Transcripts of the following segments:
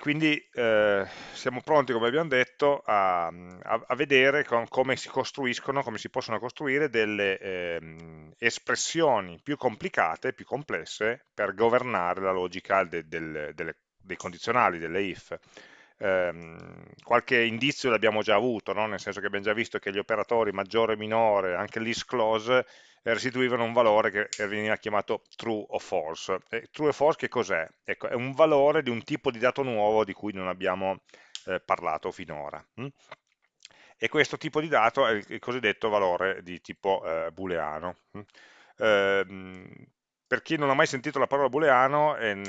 quindi eh, siamo pronti, come abbiamo detto, a, a, a vedere con, come si costruiscono, come si possono costruire delle eh, espressioni più complicate, più complesse, per governare la logica de, del, delle, dei condizionali, delle if. Eh, qualche indizio l'abbiamo già avuto, no? nel senso che abbiamo già visto che gli operatori maggiore e minore, anche l'is close, restituivano un valore che veniva chiamato true o false. E true o false che cos'è? Ecco, è un valore di un tipo di dato nuovo di cui non abbiamo eh, parlato finora. Hm? E questo tipo di dato è il cosiddetto valore di tipo eh, booleano. Hm? Per chi non ha mai sentito la parola booleano, è,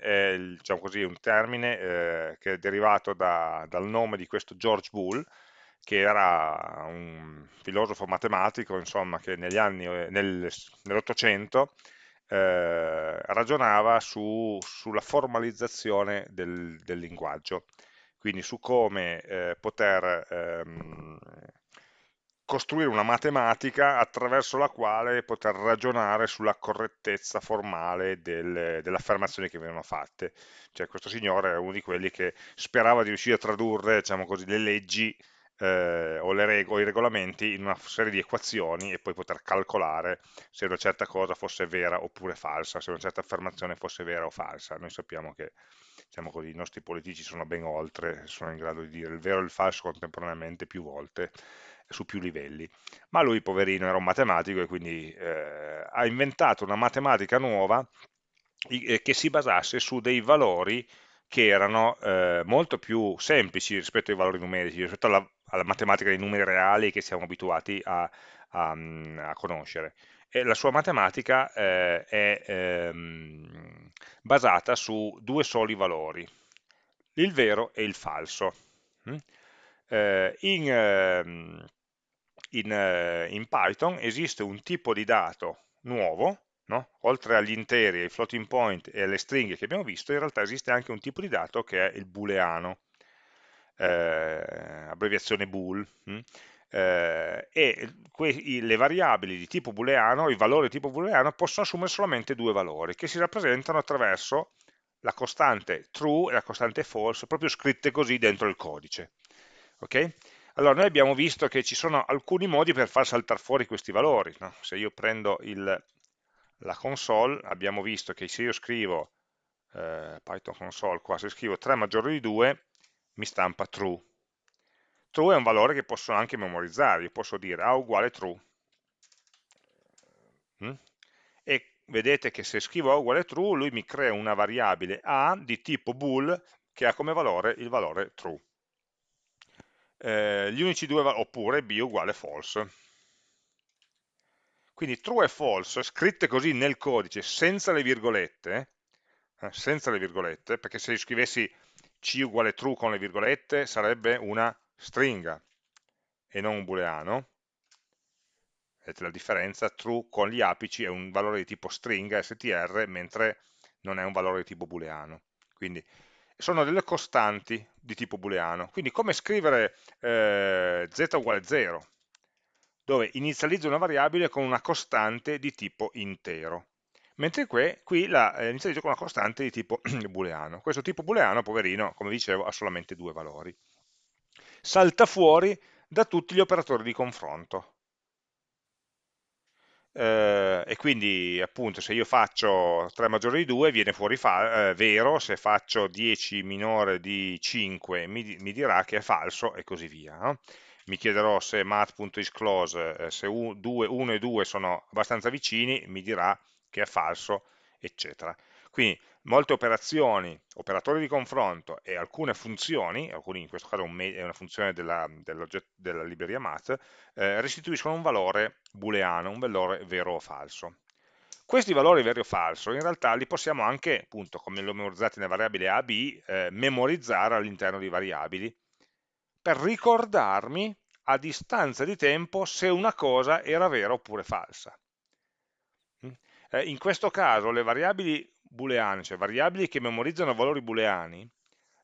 è diciamo così, un termine eh, che è derivato da, dal nome di questo George Boole, che era un filosofo matematico, insomma, che negli anni, nel, nell'Ottocento eh, ragionava su, sulla formalizzazione del, del, linguaggio, quindi su come eh, poter ehm, costruire una matematica attraverso la quale poter ragionare sulla correttezza formale del, delle affermazioni che venivano fatte. Cioè questo signore è uno di quelli che sperava di riuscire a tradurre diciamo così, le leggi eh, o, le reg o i regolamenti in una serie di equazioni e poi poter calcolare se una certa cosa fosse vera oppure falsa, se una certa affermazione fosse vera o falsa. Noi sappiamo che diciamo così, i nostri politici sono ben oltre, sono in grado di dire il vero e il falso contemporaneamente più volte su più livelli. Ma lui, poverino, era un matematico e quindi eh, ha inventato una matematica nuova eh, che si basasse su dei valori che erano eh, molto più semplici rispetto ai valori numerici, rispetto alla, alla matematica dei numeri reali che siamo abituati a, a, a conoscere. E la sua matematica eh, è ehm, basata su due soli valori, il vero e il falso. Mm? Eh, in, ehm, in, eh, in, Python esiste un tipo di dato nuovo, no? oltre agli interi, ai floating point e alle stringhe che abbiamo visto, in realtà esiste anche un tipo di dato che è il booleano eh, abbreviazione bool? Hm? Eh, e le variabili di tipo booleano, i valori di tipo booleano possono assumere solamente due valori che si rappresentano attraverso la costante true e la costante false, proprio scritte così dentro il codice. Okay? Allora, noi abbiamo visto che ci sono alcuni modi per far saltare fuori questi valori. No? Se io prendo il, la console, abbiamo visto che se io scrivo eh, Python console qua, se scrivo 3 maggiore di 2, mi stampa true. True è un valore che posso anche memorizzare, io posso dire A uguale true. Mm? E vedete che se scrivo A uguale true, lui mi crea una variabile A di tipo bool che ha come valore il valore true. Eh, gli unici due, oppure B uguale false. Quindi true e false, scritte così nel codice, senza le virgolette, eh, senza le virgolette, perché se scrivessi c uguale true con le virgolette sarebbe una stringa e non un booleano. Vedete la differenza? True con gli apici è un valore di tipo stringa, str, mentre non è un valore di tipo booleano. Quindi sono delle costanti di tipo booleano. Quindi come scrivere eh, z uguale 0, dove inizializzo una variabile con una costante di tipo intero mentre qui, qui la eh, inizializzo con una costante di tipo booleano. Questo tipo booleano, poverino, come dicevo, ha solamente due valori. Salta fuori da tutti gli operatori di confronto. Eh, e quindi appunto se io faccio 3 maggiore di 2 viene fuori eh, vero, se faccio 10 minore di 5 mi, mi, dirà che è falso e così via. No? Mi chiederò se math.isClose, eh, se 1 e 2 sono abbastanza vicini, mi dirà che è falso, eccetera. Quindi molte operazioni, operatori di confronto e alcune funzioni, alcuni in questo caso è una funzione della, della libreria math, eh, restituiscono un valore booleano, un valore vero o falso. Questi valori vero o falso in realtà li possiamo anche, appunto, come li ho memorizzati nella variabile a, b, eh, memorizzare all'interno di variabili per ricordarmi a distanza di tempo se una cosa era vera oppure falsa. Eh, in questo caso le variabili booleane, cioè variabili che memorizzano valori booleani,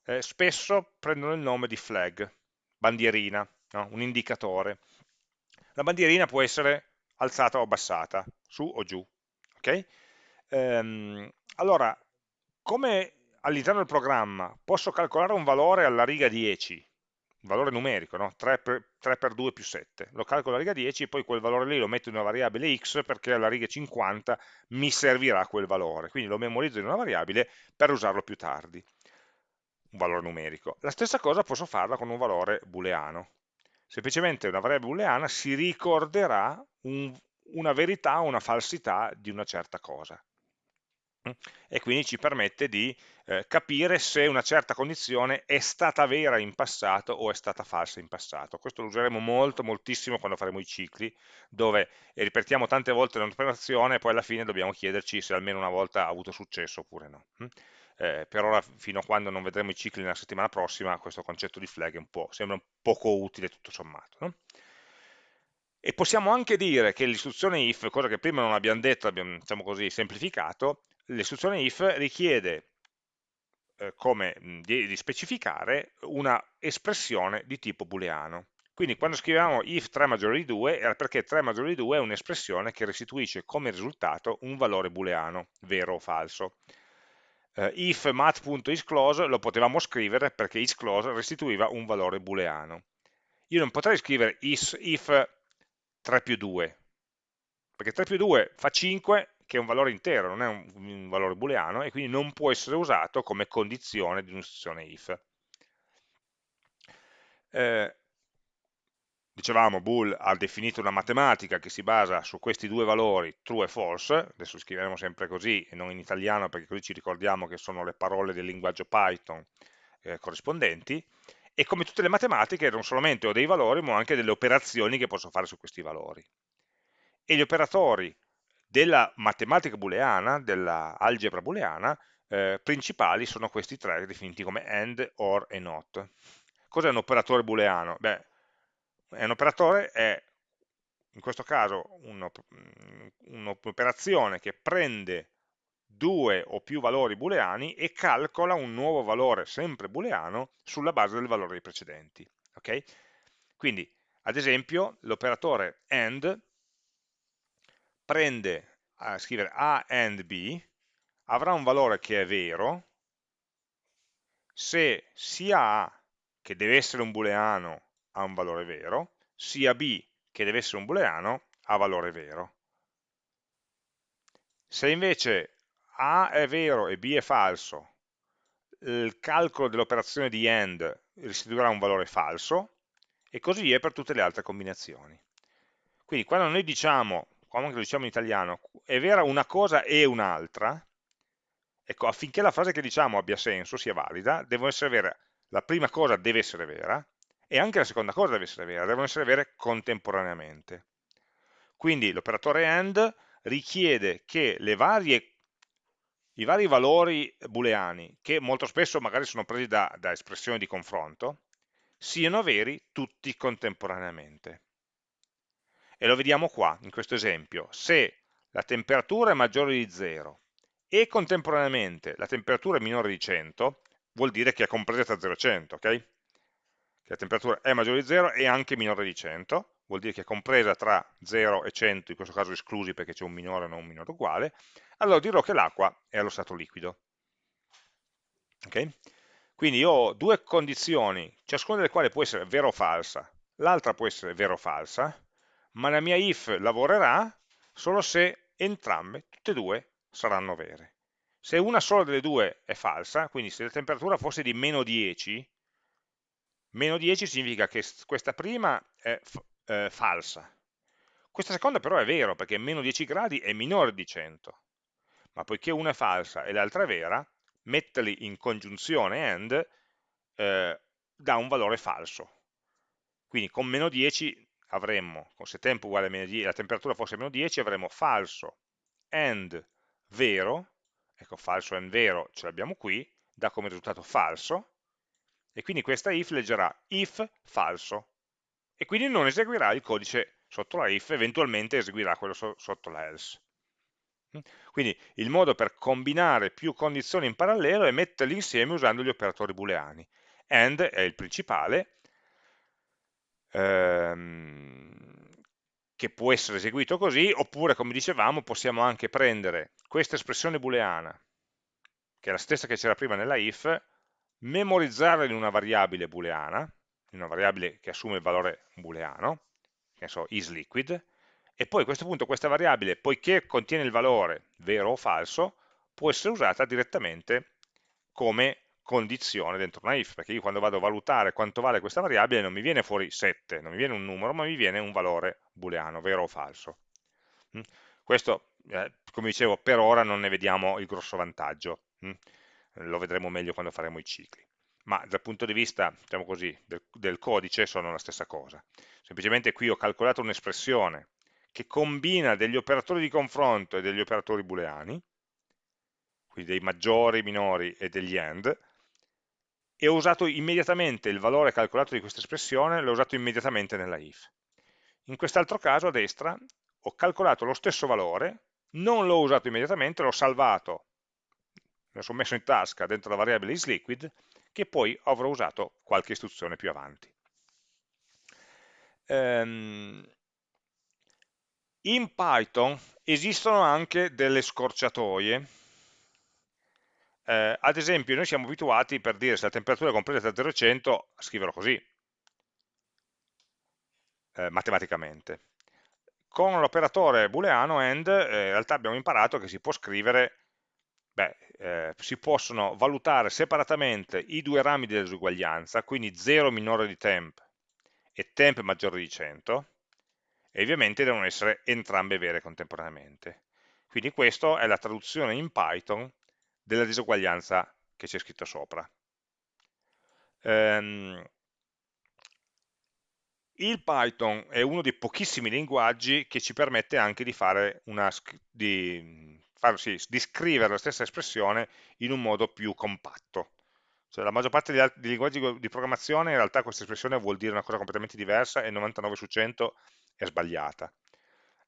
eh, spesso prendono il nome di flag, bandierina, no? un indicatore. La bandierina può essere alzata o abbassata, su o giù. Okay? Ehm, allora, come all'interno del programma posso calcolare un valore alla riga 10, un valore numerico, no? 3, per, 3 per 2 più 7, lo calcolo alla riga 10 e poi quel valore lì lo metto in una variabile x perché alla riga 50 mi servirà quel valore, quindi lo memorizzo in una variabile per usarlo più tardi, un valore numerico. La stessa cosa posso farla con un valore booleano, semplicemente una variabile booleana si ricorderà un, una verità o una falsità di una certa cosa e quindi ci permette di eh, capire se una certa condizione è stata vera in passato o è stata falsa in passato. Questo lo useremo molto, moltissimo quando faremo i cicli, dove ripetiamo tante volte un'operazione e poi alla fine dobbiamo chiederci se almeno una volta ha avuto successo oppure no. Eh, per ora, fino a quando non vedremo i cicli nella settimana prossima, questo concetto di flag un sembra un poco utile tutto sommato. No? E possiamo anche dire che l'istruzione if, cosa che prima non abbiamo detto, abbiamo diciamo così, semplificato, l'istruzione if richiede eh, come di, specificare una espressione di tipo booleano. Quindi quando scriviamo if 3 maggiore di 2 era perché 3 maggiore di 2 è un'espressione che restituisce come risultato un valore booleano, vero o falso. Uh, if mat.isClose lo potevamo scrivere perché isClose restituiva un valore booleano. Io non potrei scrivere is, if 3 più 2, perché 3 più 2 fa 5 che è un valore intero, non è un, un valore booleano, e quindi non può essere usato come condizione di un'istruzione if. Eh, dicevamo, bool ha definito una matematica che si basa su questi due valori, true e false, adesso scriveremo sempre così e non in italiano perché così ci ricordiamo che sono le parole del linguaggio Python eh, corrispondenti, e come tutte le matematiche non solamente ho dei valori ma anche delle operazioni che posso fare su questi valori. E gli operatori della matematica booleana, dell'algebra booleana, eh, principali sono questi tre definiti come AND, OR e NOT. Cos'è un operatore booleano? Beh, un operatore è, in questo caso, un'operazione che prende due o più valori booleani e calcola un nuovo valore sempre booleano sulla base del valore dei precedenti. Okay? Quindi, ad esempio, l'operatore AND prende a scrivere A and B, avrà un valore che è vero, se sia A, che deve essere un booleano, ha un valore vero, sia B, che deve essere un booleano, ha valore vero. Se invece A è vero e B è falso, il calcolo dell'operazione di AND restituirà un valore falso, e così via per tutte le altre combinazioni. Quindi quando noi diciamo come lo diciamo in italiano, è vera una cosa e un'altra, ecco, affinché la frase che diciamo abbia senso, sia valida, devono essere vere, la prima cosa deve essere vera, e anche la seconda cosa deve essere vera, devono essere vere contemporaneamente. Quindi l'operatore AND richiede che varie, i vari valori booleani, che molto spesso magari sono presi da, da espressioni di confronto, siano veri tutti contemporaneamente. E lo vediamo qua, in questo esempio. Se la temperatura è maggiore di 0 e contemporaneamente la temperatura è minore di 100, vuol dire che è compresa tra 0 e 100, ok? Che la temperatura è maggiore di 0 e anche minore di 100, vuol dire che è compresa tra 0 e 100, in questo caso esclusi perché c'è un minore e non un minore uguale, allora dirò che l'acqua è allo stato liquido. Okay? Quindi io ho due condizioni, ciascuna delle quali può essere vera o falsa, l'altra può essere vera o falsa, ma la mia if lavorerà solo se entrambe, tutte e due, saranno vere. Se una sola delle due è falsa, quindi se la temperatura fosse di meno 10, meno 10 significa che questa prima è eh, falsa. Questa seconda però è vero, perché meno 10 gradi è minore di 100. Ma poiché una è falsa e l'altra è vera, metterli in congiunzione AND eh, dà un valore falso. Quindi con meno 10 avremmo, se tempo uguale a meno 10, la temperatura fosse meno 10, avremmo falso and vero, ecco falso and vero ce l'abbiamo qui, dà come risultato falso, e quindi questa if leggerà if falso, e quindi non eseguirà il codice sotto la if, eventualmente eseguirà quello so sotto la else. Mm? Quindi il modo per combinare più condizioni in parallelo è metterli insieme usando gli operatori booleani. AND è il principale, ehm, che può essere eseguito così, oppure come dicevamo possiamo anche prendere questa espressione booleana che è la stessa che c'era prima nella if, memorizzarla in una variabile booleana, in una variabile che assume il valore booleano, che ne so, isLiquid, e poi a questo punto questa variabile, poiché contiene il valore vero o falso, può essere usata direttamente come condizione dentro una if, perché io quando vado a valutare quanto vale questa variabile non mi viene fuori 7, non mi viene un numero, ma mi viene un valore booleano, vero o falso. Mm? Questo, eh, come dicevo, per ora non ne vediamo il grosso vantaggio, mm? lo vedremo meglio quando faremo i cicli. Ma dal punto di vista, diciamo così, del, del codice sono la stessa cosa. Semplicemente qui ho calcolato un'espressione che combina degli operatori di confronto e degli operatori booleani, quindi dei maggiori, minori e degli AND, e ho usato immediatamente il valore calcolato di questa espressione, l'ho usato immediatamente nella if. In quest'altro caso, a destra, ho calcolato lo stesso valore, non l'ho usato immediatamente, l'ho salvato, me lo sono messo in tasca dentro la variabile isLiquid, che poi avrò usato qualche istruzione più avanti. Um, in Python esistono anche delle scorciatoie eh, ad esempio, noi siamo abituati per dire se la temperatura è compresa tra 0 e 100 a scriverlo così, eh, matematicamente. Con l'operatore booleano AND eh, in realtà abbiamo imparato che si può scrivere, beh, eh, si possono valutare separatamente i due rami di disuguaglianza, quindi 0 minore di temp e temp maggiore di 100, e ovviamente devono essere entrambe vere contemporaneamente. Quindi questa è la traduzione in Python della disuguaglianza che c'è scritto sopra. Um, il Python è uno dei pochissimi linguaggi che ci permette anche di, fare una, di, far, sì, di scrivere la stessa espressione in un modo più compatto. Cioè, la maggior parte dei, linguaggi di programmazione in realtà questa espressione vuol dire una cosa completamente diversa e 99 su 100 è sbagliata.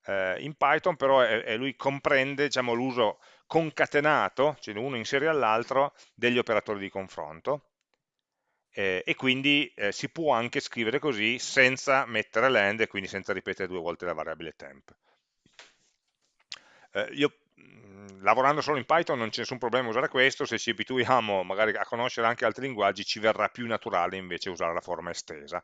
Eh, in Python però è, è lui comprende diciamo, l'uso concatenato, cioè uno in all'altro, degli operatori di confronto eh, e quindi eh, si può anche scrivere così senza mettere l'end e quindi senza ripetere due volte la variabile temp. Eh, io lavorando solo in Python non c'è nessun problema usare questo, se ci abituiamo magari a conoscere anche altri linguaggi ci verrà più naturale invece usare la forma estesa.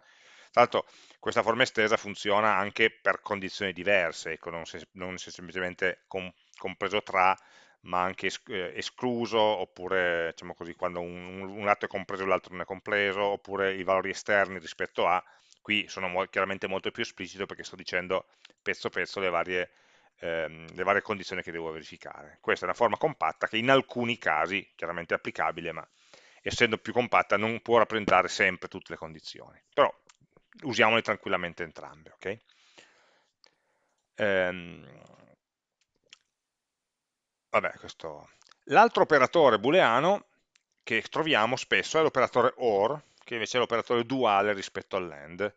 Tra l'altro questa forma estesa funziona anche per condizioni diverse, ecco, non, se, non se semplicemente com, compreso tra, ma anche es, eh, escluso, oppure diciamo così, quando un, un lato è compreso e l'altro non è compreso, oppure i valori esterni rispetto a, qui sono mo chiaramente molto più esplicito perché sto dicendo pezzo pezzo le varie, ehm, le varie condizioni che devo verificare. Questa è una forma compatta che in alcuni casi, chiaramente è applicabile, ma essendo più compatta non può rappresentare sempre tutte le condizioni. Però usiamole tranquillamente entrambe. Okay? Ehm, L'altro operatore booleano che troviamo spesso è l'operatore OR, che invece è l'operatore duale rispetto all'AND,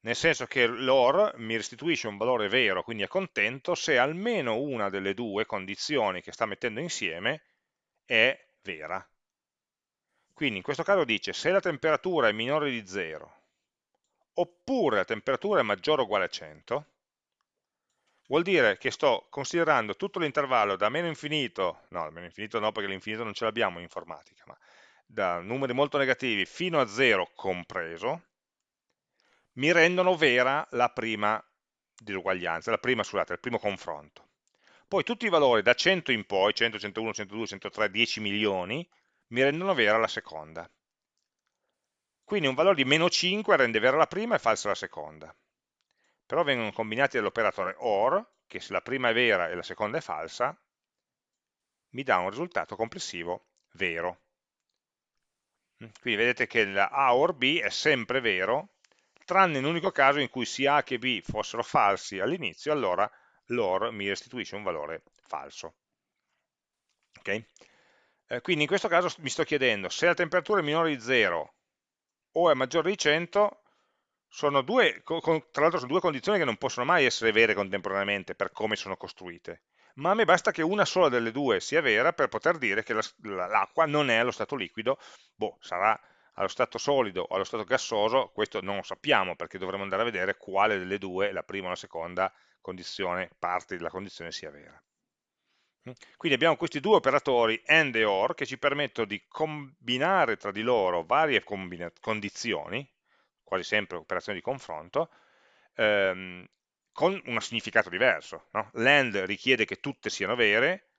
nel senso che l'OR mi restituisce un valore vero, quindi è contento, se almeno una delle due condizioni che sta mettendo insieme è vera. Quindi in questo caso dice se la temperatura è minore di 0 oppure la temperatura è maggiore o uguale a 100, vuol dire che sto considerando tutto l'intervallo da meno infinito, no, da meno infinito no perché l'infinito non ce l'abbiamo in informatica, ma da numeri molto negativi fino a 0 compreso, mi rendono vera la prima disuguaglianza, la prima, scusate, il primo confronto. Poi tutti i valori da 100 in poi, 100, 101, 102, 103, 10 milioni, mi rendono vera la seconda. Quindi un valore di meno 5 rende vera la prima e falsa la seconda. Però vengono combinati dall'operatore OR, che se la prima è vera e la seconda è falsa, mi dà un risultato complessivo vero. Quindi vedete che la A OR B è sempre vero, tranne in un unico caso in cui sia A che B fossero falsi all'inizio, allora l'OR mi restituisce un valore falso. Okay? Eh, quindi in questo caso mi sto chiedendo se la temperatura è minore di 0 o è maggiore di 100 sono due, tra l'altro sono due condizioni che non possono mai essere vere contemporaneamente per come sono costruite, ma a me basta che una sola delle due sia vera per poter dire che l'acqua non è allo stato liquido, boh, sarà allo stato solido o allo stato gassoso, questo non lo sappiamo perché dovremo andare a vedere quale delle due, la prima o la seconda condizione, parte della condizione sia vera. Quindi abbiamo questi due operatori AND e OR che ci permettono di combinare tra di loro varie condizioni, quasi sempre operazioni di confronto, ehm, con un significato diverso. No? L'AND richiede che tutte siano vere,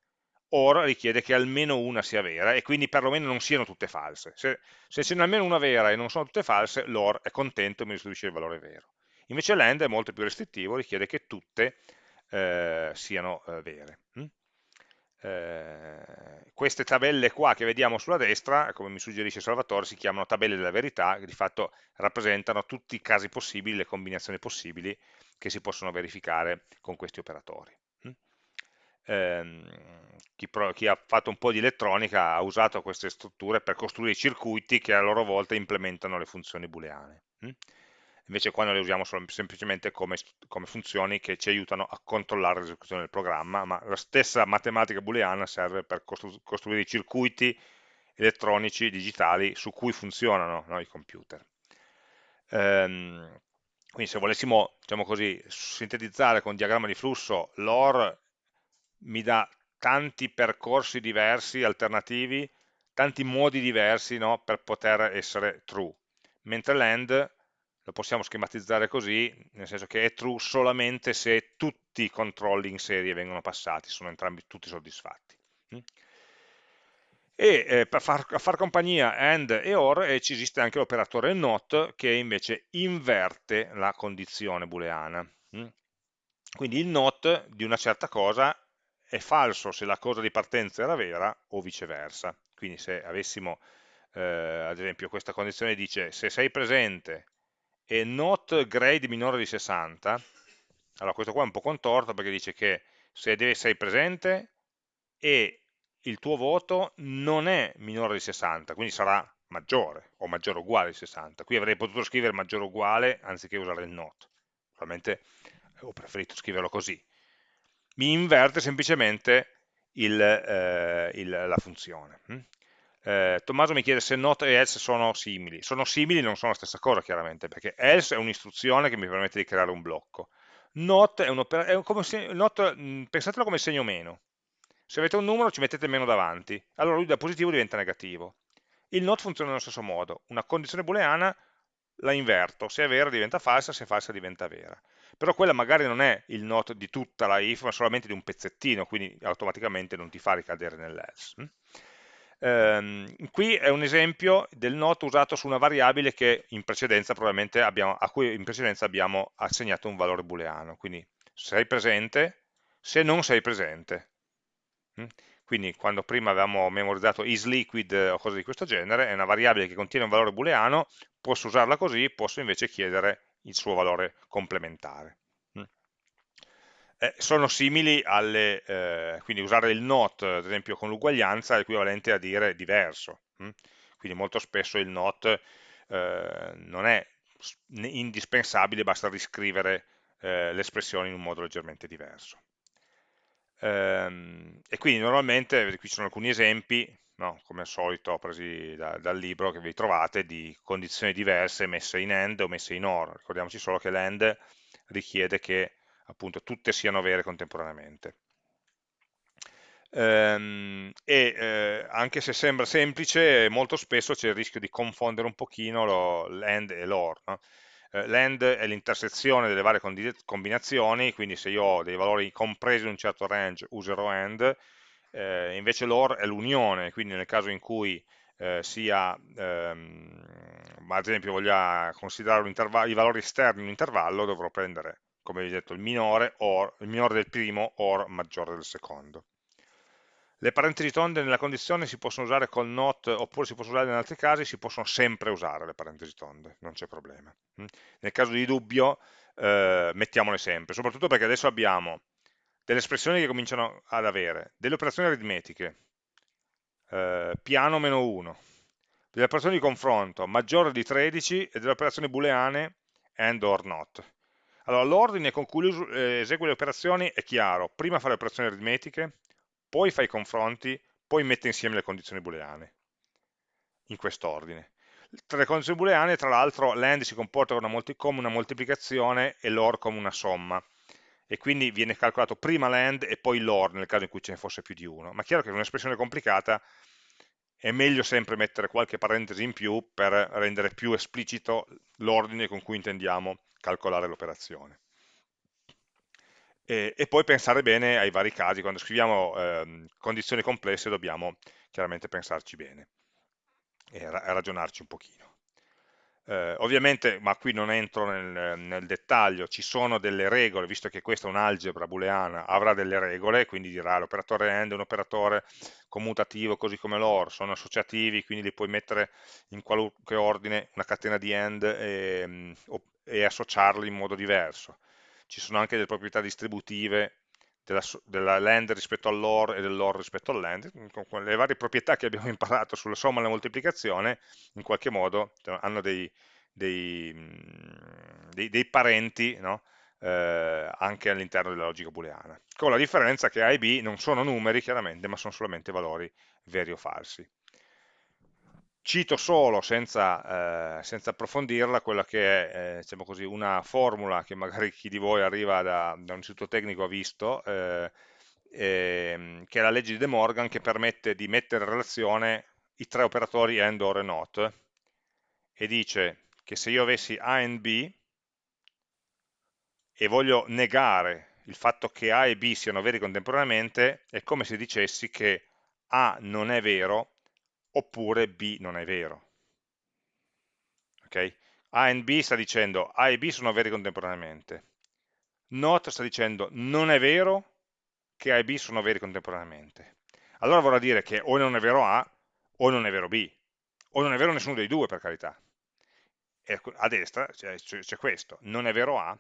OR richiede che almeno una sia vera e quindi perlomeno non siano tutte false. Se, se ce n'è almeno una vera e non sono tutte false, l'OR è contento e mi restituisce il valore vero. Invece l'AND è molto più restrittivo, richiede che tutte eh, siano eh, vere. Hm? Eh, queste tabelle qua che vediamo sulla destra, come mi suggerisce Salvatore, si chiamano tabelle della verità, che di fatto rappresentano tutti i casi possibili, le combinazioni possibili che si possono verificare con questi operatori. Hm? Eh, chi, chi, ha fatto un po' di elettronica ha usato queste strutture per costruire circuiti che a loro volta implementano le funzioni booleane. Hm? invece qua noi le usiamo semplicemente come, come, funzioni che ci aiutano a controllare l'esecuzione del programma, ma la stessa matematica booleana serve per costru costruire i circuiti elettronici digitali su cui funzionano no, i computer. Ehm, quindi se volessimo, diciamo così, sintetizzare con diagramma di flusso, l'OR mi dà tanti percorsi diversi, alternativi, tanti modi diversi no, per poter essere true, mentre l'AND lo possiamo schematizzare così, nel senso che è true solamente se tutti i controlli in serie vengono passati, sono entrambi tutti soddisfatti. Mm? E eh, per far, far, compagnia AND e OR eh, ci esiste anche l'operatore NOT che invece inverte la condizione booleana. Mm? Quindi il NOT di una certa cosa è falso se la cosa di partenza era vera o viceversa. Quindi se avessimo, eh, ad esempio, questa condizione dice se sei presente e not grade minore di 60, allora questo qua è un po' contorto perché dice che se essere presente e il tuo voto non è minore di 60, quindi sarà maggiore o maggiore o uguale di 60. Qui avrei potuto scrivere maggiore o uguale anziché usare il not. Probabilmente ho preferito scriverlo così. Mi inverte semplicemente il, eh, il, la funzione. Hm? eh, Tommaso mi chiede se not e else sono simili. Sono simili, non sono la stessa cosa chiaramente, perché else è un'istruzione che mi permette di creare un blocco. Not è, un not, mh, pensatelo come segno meno. Se avete un numero ci mettete meno davanti, allora lui da positivo diventa negativo. Il not funziona nello stesso modo. Una condizione booleana la inverto, se è vera diventa falsa, se è falsa diventa vera. Però quella magari non è il not di tutta la if, ma solamente di un pezzettino, quindi automaticamente non ti fa ricadere nell'else. Hm? Ehm, qui è un esempio del not usato su una variabile abbiamo, a cui in precedenza abbiamo assegnato un valore booleano. Quindi sei presente, se non sei presente. Mm? Quindi quando prima avevamo memorizzato isLiquid o cose di questo genere, è una variabile che contiene un valore booleano, posso usarla così, posso invece chiedere il suo valore complementare eh, sono simili alle, eh, quindi usare il not, ad esempio con l'uguaglianza, è equivalente a dire diverso. Hm? Quindi molto spesso il not eh, non è indispensabile, basta riscrivere eh, l'espressione in un modo leggermente diverso. Ehm, e quindi normalmente, qui ci sono alcuni esempi, no, come al solito presi da, dal libro che vi trovate, di condizioni diverse messe in AND o messe in OR. Ricordiamoci solo che l'AND richiede che appunto tutte siano vere contemporaneamente. Ehm, e eh, anche se sembra semplice, molto spesso c'è il rischio di confondere un pochino l'AND e l'OR. No? Eh, L'AND è l'intersezione delle varie combinazioni, quindi se io ho dei valori compresi in un certo range userò AND, eh, invece l'OR è l'unione, quindi nel caso in cui eh, sia, ehm, ad esempio voglia considerare i valori esterni in un intervallo, dovrò prendere come vi ho detto, il minore, or, il minore del primo or maggiore del secondo. Le parentesi tonde nella condizione si possono usare con not oppure si possono usare in altri casi, si possono sempre usare le parentesi tonde, non c'è problema. Mm? Nel caso di dubbio eh, mettiamole sempre, soprattutto perché adesso abbiamo delle espressioni che cominciano ad avere, delle operazioni aritmetiche, eh, piano meno 1, delle operazioni di confronto maggiore di 13 e delle operazioni booleane and or not. Allora, l'ordine con cui eh, esegui le operazioni è chiaro, prima fa le operazioni aritmetiche, poi fa i confronti, poi mette insieme le condizioni booleane, in quest'ordine. Tra le condizioni booleane, tra l'altro, l'AND si comporta come una moltiplicazione e l'OR come una somma. e quindi viene calcolato prima l'AND e poi l'OR nel caso in cui ce ne fosse più di uno. Ma è chiaro che in un'espressione complicata è meglio sempre mettere qualche parentesi in più per rendere più esplicito l'ordine con cui intendiamo calcolare l'operazione. E, e, poi pensare bene ai vari casi, quando scriviamo eh, condizioni complesse dobbiamo chiaramente pensarci bene e ra ragionarci un pochino. Eh, ovviamente, ma qui non entro nel, nel, dettaglio, ci sono delle regole, visto che questa è un'algebra booleana, avrà delle regole, quindi dirà l'operatore AND è un operatore commutativo così come l'OR, sono associativi, quindi li puoi mettere in qualunque ordine una catena di AND e, e associarli in modo diverso. Ci sono anche delle proprietà distributive della, della land rispetto all'or e dell'or rispetto all'end, con le varie proprietà che abbiamo imparato sulla somma e la moltiplicazione, in qualche modo cioè, hanno dei, dei, mm, dei, dei parenti no? eh, anche all'interno della logica booleana, con la differenza che A e B non sono numeri chiaramente, ma sono solamente valori veri o falsi. Cito solo, senza, eh, senza approfondirla, quella che è eh, diciamo così, una formula che magari chi di voi arriva da, da un istituto tecnico ha visto, eh, ehm, che è la legge di De Morgan che permette di mettere in relazione i tre operatori AND, OR e NOT, e dice che se io avessi A e B e voglio negare il fatto che A e B siano veri contemporaneamente, è come se dicessi che A non è vero oppure B non è vero. Okay? A e B sta dicendo A e B sono veri contemporaneamente. Not sta dicendo non è vero che A e B sono veri contemporaneamente. Allora vorrà dire che o non è vero A o non è vero B, o non è vero nessuno dei due per carità. E a destra c'è questo, non è vero A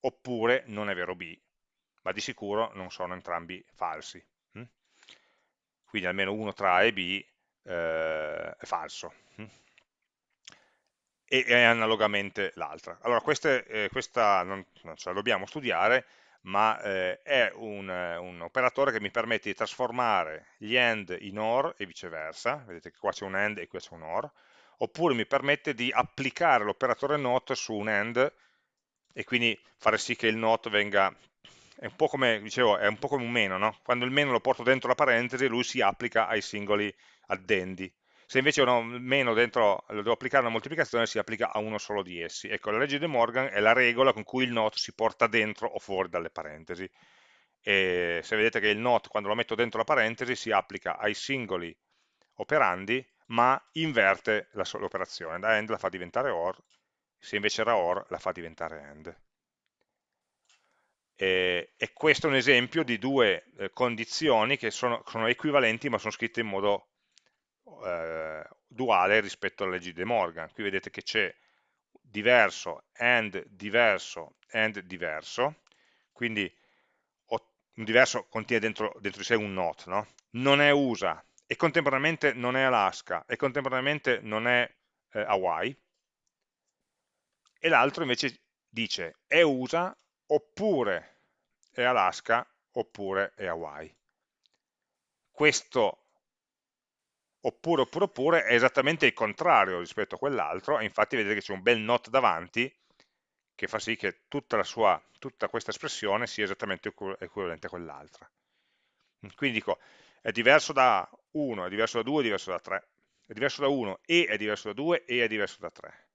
oppure non è vero B, ma di sicuro non sono entrambi falsi. Hm? Quindi almeno uno tra A e B eh, è falso e, e analogamente l'altra. Allora queste, eh, questa non, non, ce la dobbiamo studiare, ma eh, è un, un, operatore che mi permette di trasformare gli AND in OR e viceversa, vedete che qua c'è un AND e qui c'è un OR, oppure mi permette di applicare l'operatore NOT su un AND e quindi fare sì che il NOT venga è un po' come, dicevo, è un po' come un meno, no? Quando il meno lo porto dentro la parentesi, lui si applica ai singoli addendi. Se invece ho un meno dentro, lo devo applicare una moltiplicazione, si applica a uno solo di essi. Ecco, la legge di Morgan è la regola con cui il not si porta dentro o fuori dalle parentesi. E se vedete che il not, quando lo metto dentro la parentesi, si applica ai singoli operandi, ma inverte l'operazione. Da end la fa diventare or, se invece era or, la fa diventare end. E, e questo è un esempio di due eh, condizioni che sono, sono, equivalenti ma sono scritte in modo eh, duale rispetto alla legge di De Morgan. Qui vedete che c'è diverso, and diverso, and diverso, quindi un diverso contiene dentro, dentro di sé un not, no? non è USA e contemporaneamente non è Alaska e contemporaneamente non è eh, Hawaii e l'altro invece dice è USA oppure è Alaska oppure è Hawaii. Questo oppure, oppure, oppure è esattamente il contrario rispetto a quell'altro, e infatti vedete che c'è un bel not davanti che fa sì che tutta, sua, tutta questa espressione sia esattamente equivalente a quell'altra. Quindi dico, è diverso da 1, è diverso da 2, è diverso da 3, è diverso da 1 e è diverso da 2 e è diverso da 3.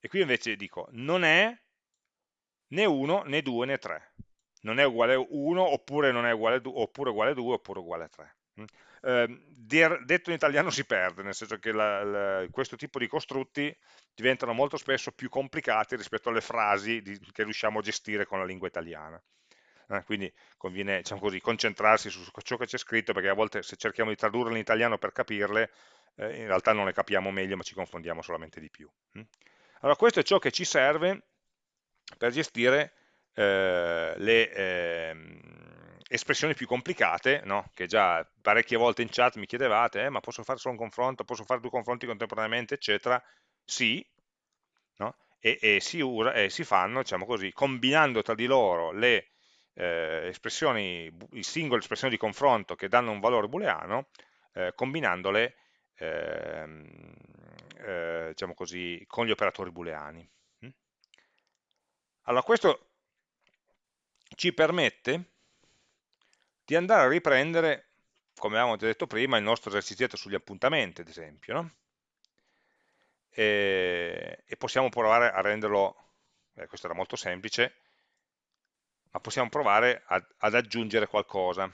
E qui invece dico, non è né 1 né 2 né 3. Non è uguale a 1 oppure non è uguale a 2 oppure uguale a 2 oppure uguale a 3 eh, detto in italiano si perde, nel senso che la, la, questo tipo di costrutti diventano molto spesso più complicati rispetto alle frasi di, che riusciamo a gestire con la lingua italiana. Eh, quindi conviene diciamo così, concentrarsi su ciò che c'è scritto, perché a volte se cerchiamo di tradurle in italiano per capirle, eh, in realtà non le capiamo meglio, ma ci confondiamo solamente di più. Mm? Allora questo è ciò che ci serve per gestire eh, le, ehm, espressioni più complicate, no? che già parecchie volte in chat mi chiedevate, eh, ma posso fare solo un confronto, posso fare due confronti contemporaneamente, eccetera, sì, no? e, e, si ura, e, si fanno, diciamo così, combinando tra di loro le eh, espressioni, i singole espressioni di confronto che danno un valore booleano, eh, combinandole ehm, eh, diciamo così, con gli operatori booleani. Mm? Allora, questo ci permette di andare a riprendere, come avevamo già detto prima, il nostro esercizietto sugli appuntamenti, ad esempio, no? e, e, possiamo provare a renderlo, eh, questo era molto semplice, ma possiamo provare ad, ad aggiungere qualcosa.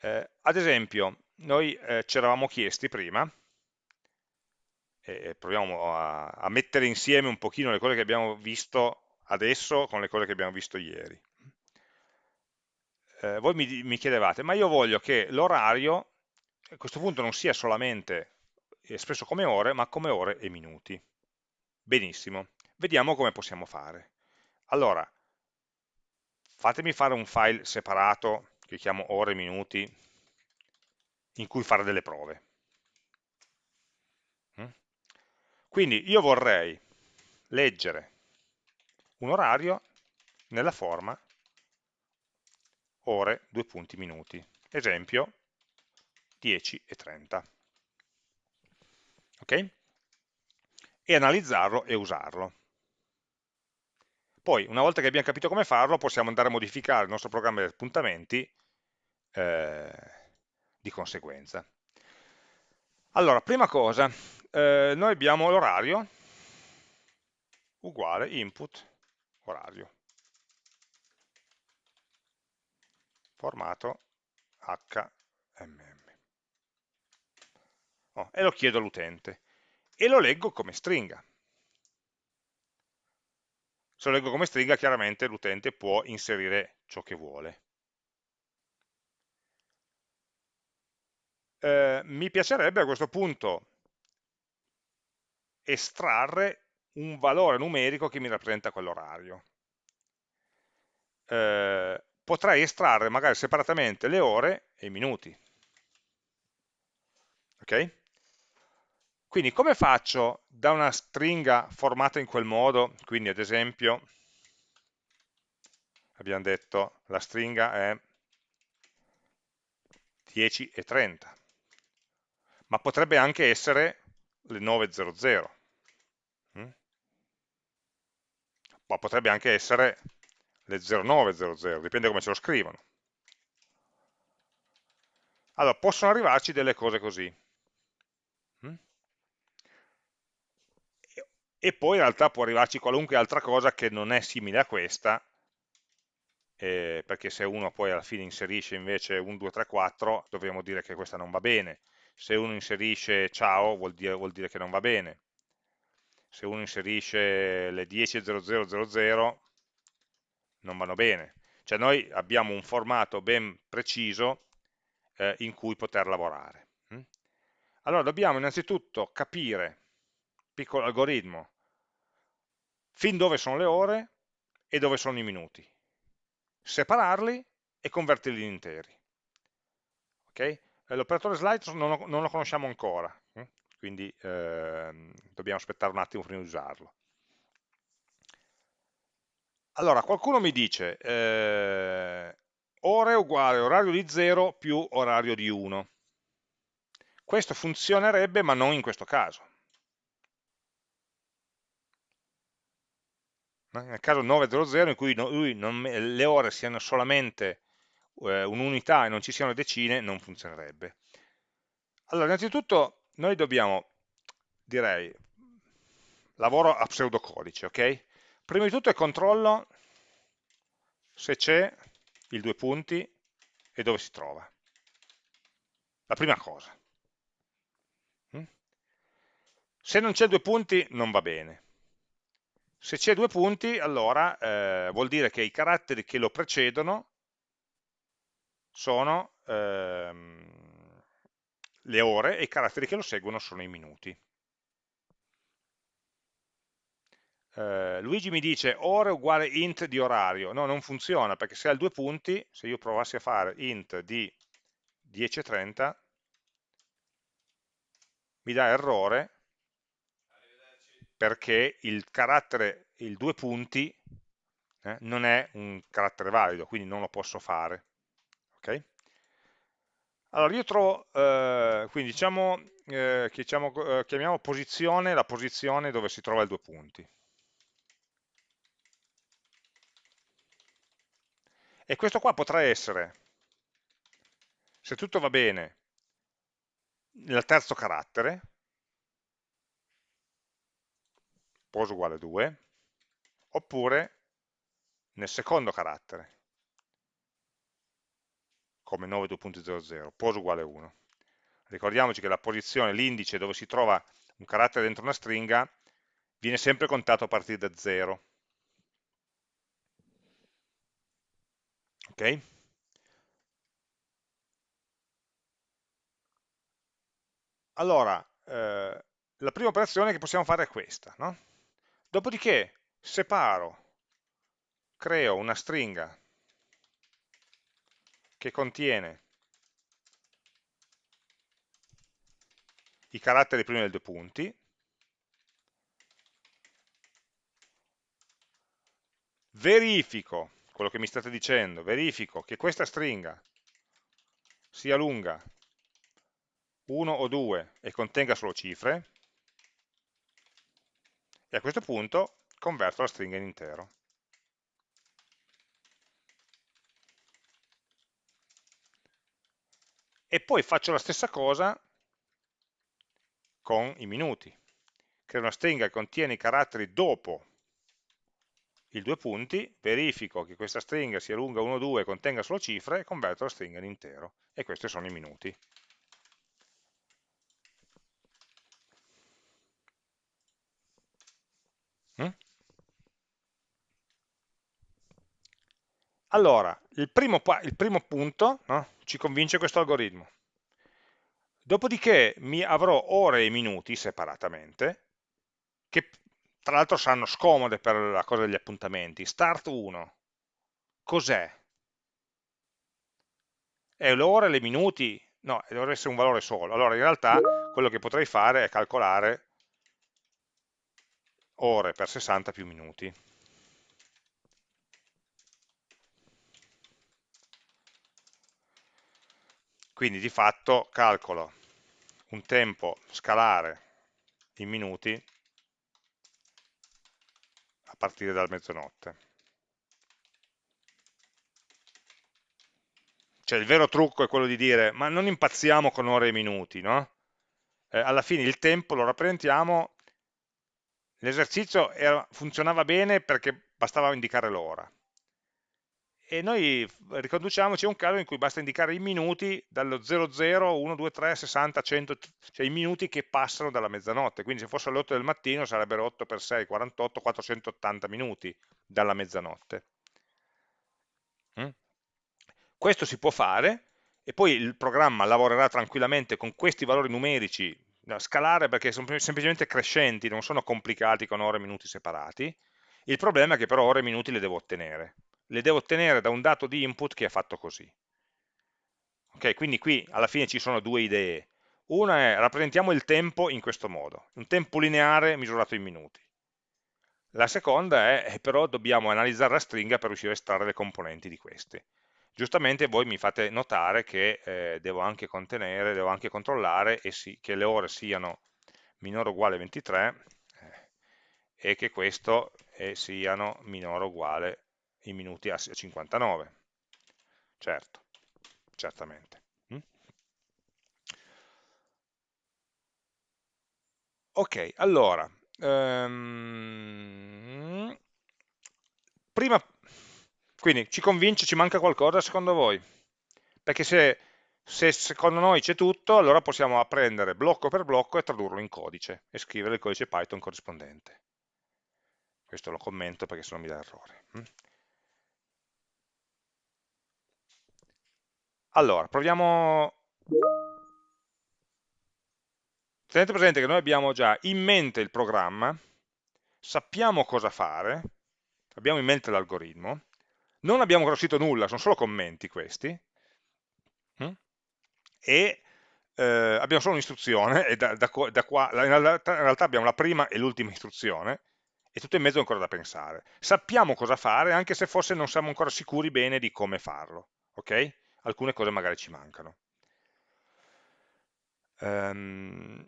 Eh, ad esempio, noi eh, ci eravamo chiesti prima, e proviamo a, a, mettere insieme un pochino le cose che abbiamo visto adesso con le cose che abbiamo visto ieri. Eh, voi mi, mi chiedevate, ma io voglio che l'orario a questo punto non sia solamente espresso come ore, ma come ore e minuti. Benissimo, vediamo come possiamo fare. Allora, fatemi fare un file separato, che chiamo ore e minuti, in cui fare delle prove. Mm? Quindi io vorrei leggere un orario nella forma ore, due punti, minuti. Esempio, 10 e 30 ok? E analizzarlo e usarlo. Poi, una volta che abbiamo capito come farlo, possiamo andare a modificare il nostro programma di appuntamenti eh, di conseguenza. Allora, prima cosa, eh, noi abbiamo l'orario uguale input orario. Formato HMM oh, e lo chiedo all'utente e lo leggo come stringa. Se lo leggo come stringa chiaramente l'utente può inserire ciò che vuole. Eh, mi piacerebbe a questo punto estrarre un valore numerico che mi rappresenta quell'orario. Eh, potrei estrarre magari separatamente le ore e i minuti. Ok? Quindi come faccio da una stringa formata in quel modo, quindi ad esempio abbiamo detto la stringa è 10 e 30, ma potrebbe anche essere le 9.00, mm? ma potrebbe anche essere le 0900, dipende come ce lo scrivono. Allora, possono arrivarci delle cose così. e poi in realtà può arrivarci qualunque altra cosa che non è simile a questa, eh, perché se uno poi alla fine inserisce invece 1, 2, 3, 4, dovremmo dire che questa non va bene. Se uno inserisce ciao, vuol dire, vuol dire che non va bene. Se uno inserisce le 10.0000, non vanno bene. Cioè noi abbiamo un formato ben preciso eh, in cui poter lavorare. Mm? Allora dobbiamo innanzitutto capire, piccolo algoritmo, fin dove sono le ore e dove sono i minuti. Separarli e convertirli in interi. Okay? L'operatore slide non lo, non lo, conosciamo ancora, eh? quindi eh, dobbiamo aspettare un attimo prima di usarlo. Allora, qualcuno mi dice eh, ore uguale orario di 0 più orario di 1. Questo funzionerebbe ma non in questo caso. nel caso 900 in cui non, le ore siano solamente eh, un'unità e non ci siano decine, non funzionerebbe. Allora, innanzitutto noi dobbiamo, direi, lavoro a pseudocodice, ok? Prima di tutto controllo se c'è il due punti e dove si trova. La prima cosa. Mm? Se non c'è due punti non va bene. Se c'è due punti, allora eh, vuol dire che i caratteri che lo precedono sono ehm, le ore e i caratteri che lo seguono sono i minuti. Eh, Luigi mi dice ore uguale int di orario. No, non funziona, perché se ha due punti, se io provassi a fare int di 10.30, mi dà errore perché il carattere, il due punti, eh, non è un carattere valido, quindi non lo posso fare. Okay? Allora io trovo, eh, quindi diciamo, eh, diciamo, eh, chiamiamo posizione la posizione dove si trova il due punti. E questo qua potrà essere, se tutto va bene, il terzo carattere, pos uguale 2, oppure nel secondo carattere, come 9.2.00, pos uguale 1. Ricordiamoci che la posizione, l'indice dove si trova un carattere dentro una stringa, viene sempre contato a partire da 0. Ok? Allora, eh, la prima operazione che possiamo fare è questa. No? Dopodiché separo, creo una stringa che contiene i caratteri prima dei due punti, verifico quello che mi state dicendo, verifico che questa stringa sia lunga 1 o 2 e contenga solo cifre, e a questo punto converto la stringa in intero. E poi faccio la stessa cosa con i minuti. Creo una stringa che contiene i caratteri dopo i due punti, verifico che questa stringa sia lunga 1 o 2 e contenga solo cifre e converto la stringa in intero. E questi sono i minuti. Mm? Allora, il primo, il primo punto no, ci convince questo algoritmo. Dopodiché mi avrò ore e minuti separatamente, che tra l'altro saranno scomode per la cosa degli appuntamenti. Start 1, cos'è? È l'ora le minuti? No, dovrebbe essere un valore solo. Allora in realtà quello che potrei fare è calcolare ore per 60 più minuti. Quindi di fatto calcolo un tempo scalare in minuti a partire dalla mezzanotte. Cioè il vero trucco è quello di dire, ma non impazziamo con ore e minuti, no? Eh, alla fine il tempo lo rappresentiamo, l'esercizio funzionava bene perché bastava indicare l'ora e noi riconduciamoci a un caso in cui basta indicare i minuti dallo 00, 1, 2, 3, 60, 100, cioè i minuti che passano dalla mezzanotte, quindi se fosse alle 8 del mattino sarebbero 8 per 6, 48, 480 minuti dalla mezzanotte. Mm? Questo si può fare e poi il programma lavorerà tranquillamente con questi valori numerici, da scalare perché sono semplicemente crescenti, non sono complicati con ore e minuti separati, il problema è che però ore e minuti le devo ottenere, le devo ottenere da un dato di input che è fatto così. Ok, quindi qui alla fine ci sono due idee. Una è rappresentiamo il tempo in questo modo, un tempo lineare misurato in minuti. La seconda è, è però dobbiamo analizzare la stringa per riuscire a estrarre le componenti di queste. Giustamente voi mi fate notare che eh, devo anche contenere, devo anche controllare sì, che le ore siano minore o uguale a 23 eh, e che questo eh, siano minore o uguale i minuti a 59. Certo, certamente. Mm? Ok, allora, um, prima, quindi ci convince, ci manca qualcosa secondo voi? Perché se, se secondo noi c'è tutto, allora possiamo apprendere blocco per blocco e tradurlo in codice e scrivere il codice Python corrispondente. Questo lo commento perché se no mi dà errore. Allora, proviamo... Tenete presente che noi abbiamo già in mente il programma, sappiamo cosa fare, abbiamo in mente l'algoritmo, non abbiamo conosciuto nulla, sono solo commenti questi, hm? e eh, abbiamo solo un'istruzione, e da, da, da qua, in realtà abbiamo la prima e l'ultima istruzione, e tutto in mezzo è ancora da pensare. Sappiamo cosa fare, anche se forse non siamo ancora sicuri bene di come farlo, ok? Alcune cose magari ci mancano. Um,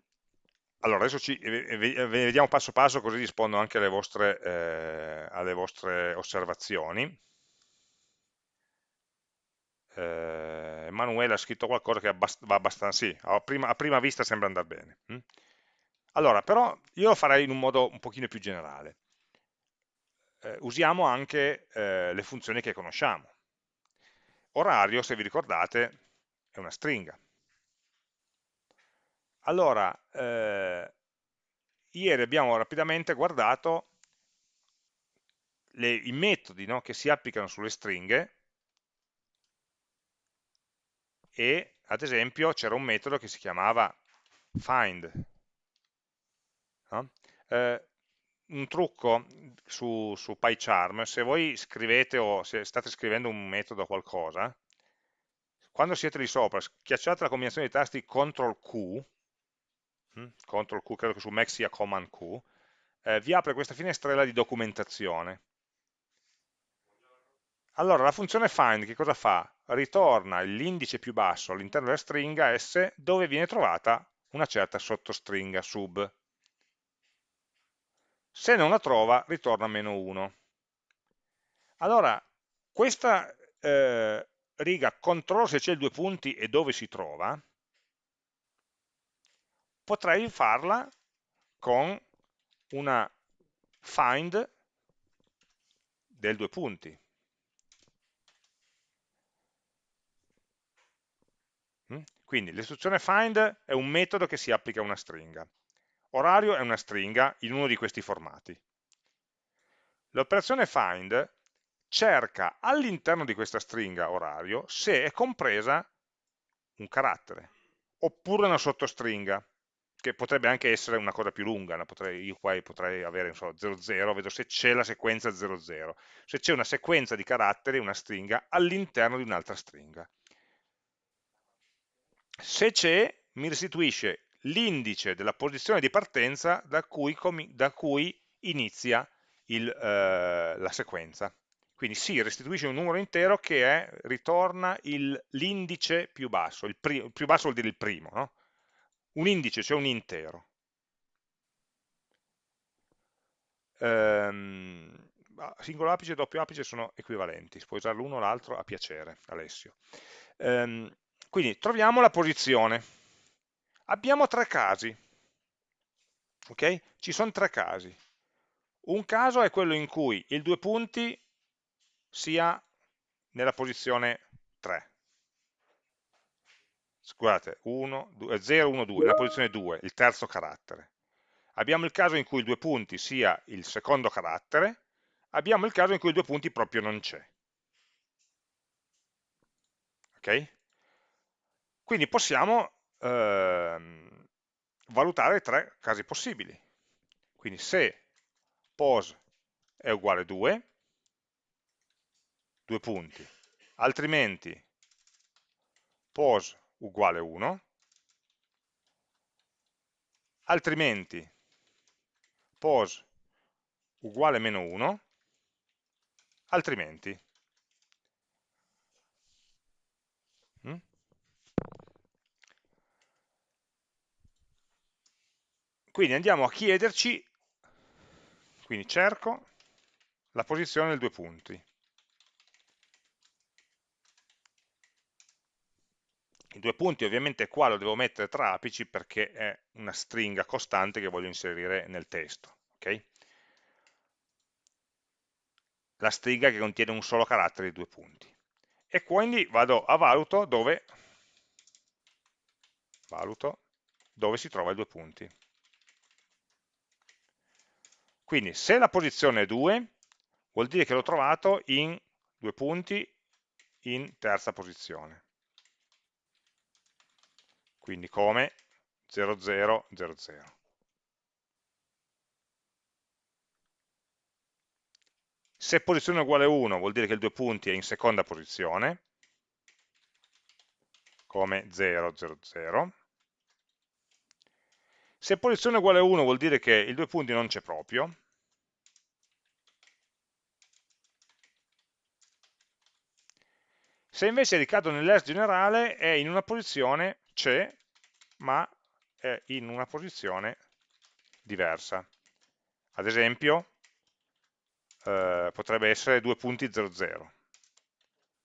allora, adesso ci, vediamo passo passo così rispondo anche alle vostre, eh, alle vostre osservazioni. eh, Emanuele ha scritto qualcosa che va abbastanza, sì, a prima, a prima vista sembra andare bene. Hm? Allora, però io lo farei in un modo un pochino più generale. Eh, usiamo anche eh, le funzioni che conosciamo. Orario, se vi ricordate, è una stringa. Allora, eh, ieri abbiamo rapidamente guardato le, i metodi no, che si applicano sulle stringhe e ad esempio c'era un metodo che si chiamava find. No? Eh, un trucco su, su PyCharm, se voi scrivete o se state scrivendo un metodo o qualcosa, quando siete lì sopra, schiacciate la combinazione di tasti CTRL Q, hm, CTRL Q, credo che su Mac sia Command Q, eh, vi apre questa finestrella di documentazione. Allora, la funzione find che cosa fa? Ritorna l'indice più basso all'interno della stringa S dove viene trovata una certa sottostringa sub. Se non la trova, ritorna meno 1. Allora, questa eh, riga controllo se c'è il due punti e dove si trova, potrei farla con una find del due punti. Mm? Quindi l'istruzione find è un metodo che si applica a una stringa. Orario è una stringa in uno di questi formati. L'operazione find cerca all'interno di questa stringa orario se è compresa un carattere, oppure una sottostringa, che potrebbe anche essere una cosa più lunga, potrei, io qua potrei avere so, 00, vedo se c'è la sequenza 00, se c'è una sequenza di caratteri, una stringa, all'interno di un'altra stringa. Se c'è, mi restituisce l'indice della posizione di partenza da cui, da cui inizia il, eh, la sequenza. Quindi sì, restituisce un numero intero che è, ritorna l'indice più basso, il, il, più basso vuol dire il primo, no? un indice, cioè un intero. Ehm, singolo apice e doppio apice sono equivalenti, si può usare l'uno o l'altro a piacere, Alessio. Ehm, quindi troviamo la posizione. Abbiamo tre casi, ok? Ci sono tre casi. Un caso è quello in cui il due punti sia nella posizione 3. Scusate, 1, 2, 0, 1, 2, nella posizione 2, il terzo carattere. Abbiamo il caso in cui il due punti sia il secondo carattere, abbiamo il caso in cui il due punti proprio non c'è. Ok? Quindi possiamo ehm, valutare tre casi possibili. Quindi se pos è uguale a 2, due punti, altrimenti pos uguale 1, altrimenti pos uguale meno 1, altrimenti. Quindi andiamo a chiederci, quindi cerco la posizione del due punti. I due punti ovviamente qua lo devo mettere tra apici perché è una stringa costante che voglio inserire nel testo. Okay? La stringa che contiene un solo carattere di due punti. E quindi vado a valuto dove, valuto dove si trova i due punti. Quindi se la posizione è 2, vuol dire che l'ho trovato in due punti in terza posizione quindi come 0000. Se posizione uguale 1 vuol dire che il due punti è in seconda posizione, come 000. Se posizione uguale 1 vuol dire che il due punti non c'è proprio, Se invece ricado nell'ERS generale è in una posizione c'è, ma è in una posizione diversa. Ad esempio, eh, potrebbe essere 2 punti 00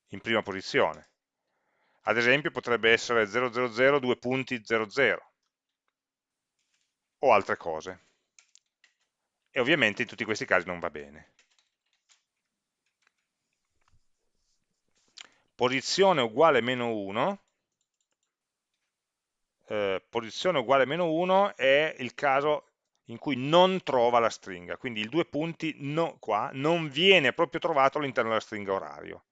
in prima posizione. Ad esempio potrebbe essere 000 due punti 00 o altre cose. E ovviamente in tutti questi casi non va bene. Posizione uguale meno 1, eh, posizione uguale meno 1 è il caso in cui non trova la stringa, quindi il due punti no, qua non viene proprio trovato all'interno della stringa orario.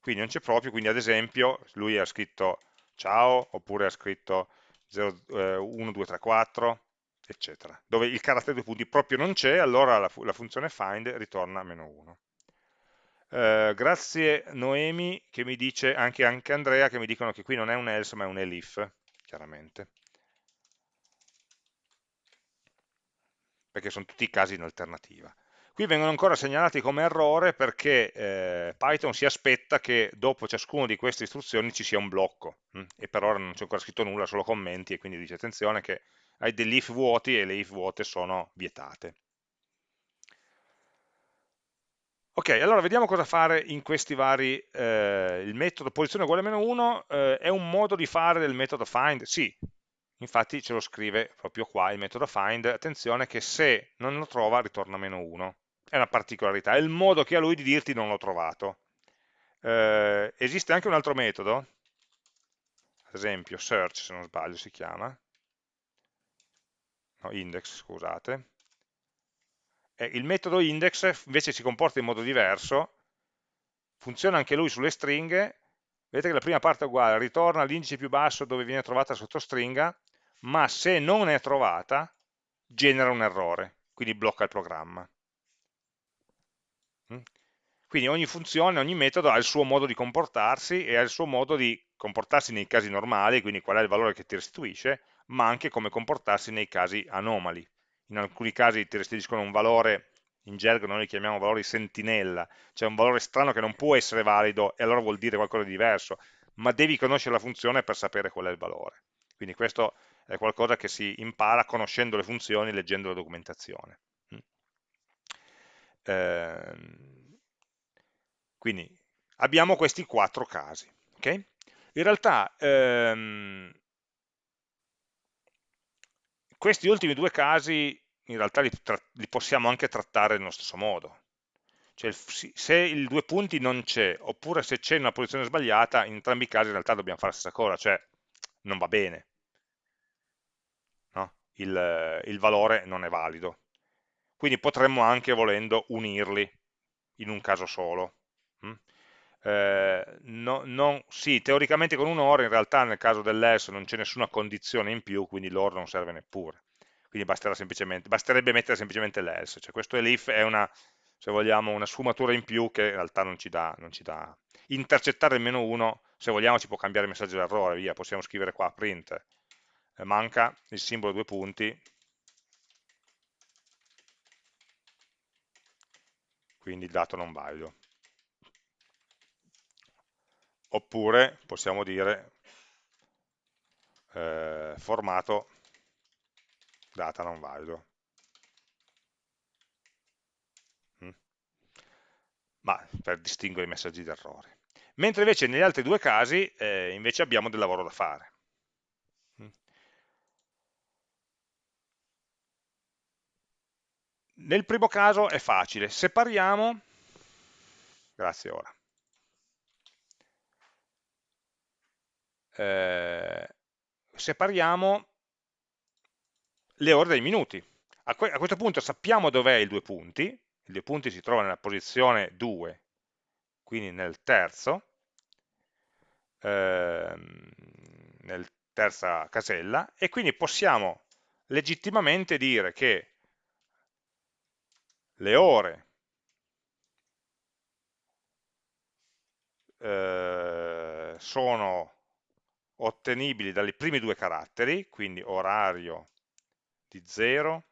Quindi non c'è proprio, quindi ad esempio lui ha scritto ciao, oppure ha scritto 0, eh, 1, 2, 3, 4, eccetera. Dove il carattere due punti proprio non c'è, allora la, la, funzione find ritorna meno 1. Eh, grazie Noemi, che mi dice, anche, anche Andrea, che mi dicono che qui non è un else ma è un elif, chiaramente. perché sono tutti casi in alternativa. Qui vengono ancora segnalati come errore perché eh, Python si aspetta che dopo ciascuna di queste istruzioni ci sia un blocco hm? e per ora non c'è ancora scritto nulla, solo commenti e quindi dice attenzione che hai degli if vuoti e le if vuote sono vietate. Ok, allora vediamo cosa fare in questi vari, eh, il metodo posizione uguale a meno 1 eh, è un modo di fare del metodo find? Sì, infatti ce lo scrive proprio qua il metodo find, attenzione che se non lo trova ritorna meno 1, è una particolarità, è il modo che ha lui di dirti non l'ho trovato. Eh, esiste anche un altro metodo, ad esempio search se non sbaglio si chiama, no, index scusate, e il metodo index invece si comporta in modo diverso, funziona anche lui sulle stringhe, vedete che la prima parte è uguale, ritorna all'indice più basso dove viene trovata sottostringa, ma se non è trovata genera un errore, quindi blocca il programma. Mm? Quindi ogni funzione, ogni metodo ha il suo modo di comportarsi e ha il suo modo di comportarsi nei casi normali, quindi qual è il valore che ti restituisce, ma anche come comportarsi nei casi anomali. In alcuni casi ti restituiscono un valore, in gergo noi li chiamiamo valori sentinella, cioè un valore strano che non può essere valido e allora vuol dire qualcosa di diverso, ma devi conoscere la funzione per sapere qual è il valore. Quindi questo è qualcosa che si impara conoscendo le funzioni, leggendo la documentazione. Eh, quindi abbiamo questi quattro casi. Okay? In realtà ehm, questi ultimi due casi in realtà li, li, possiamo anche trattare nello stesso modo. Cioè, se il due punti non c'è, oppure se c'è una posizione sbagliata, in entrambi i casi in realtà dobbiamo fare la stessa cosa, cioè non va bene il, il valore non è valido. Quindi potremmo anche, volendo, unirli in un caso solo. Mm? Eh, no, non, sì, teoricamente con un OR, in realtà nel caso dell'else non c'è nessuna condizione in più, quindi l'OR non serve neppure. Quindi basterebbe mettere semplicemente l'else. Cioè questo elif è una, se vogliamo, una sfumatura in più che in realtà non ci dà. Non ci dà. Intercettare il meno 1, se vogliamo, ci può cambiare il messaggio d'errore, via, possiamo scrivere qua print eh, manca il simbolo due punti, quindi il dato non valido. Oppure possiamo dire eh, formato data non valido. Mm? Ma per distinguere i messaggi d'errore. Mentre invece negli altri due casi eh, invece abbiamo del lavoro da fare. Nel primo caso è facile, separiamo, grazie ora, eh, separiamo le ore dai minuti. A, que a questo punto sappiamo dov'è il due punti, il due punti si trova nella posizione 2, quindi nel terzo, ehm, nel terza casella, e quindi possiamo legittimamente dire che le ore eh, sono ottenibili dai primi due caratteri, quindi orario di 0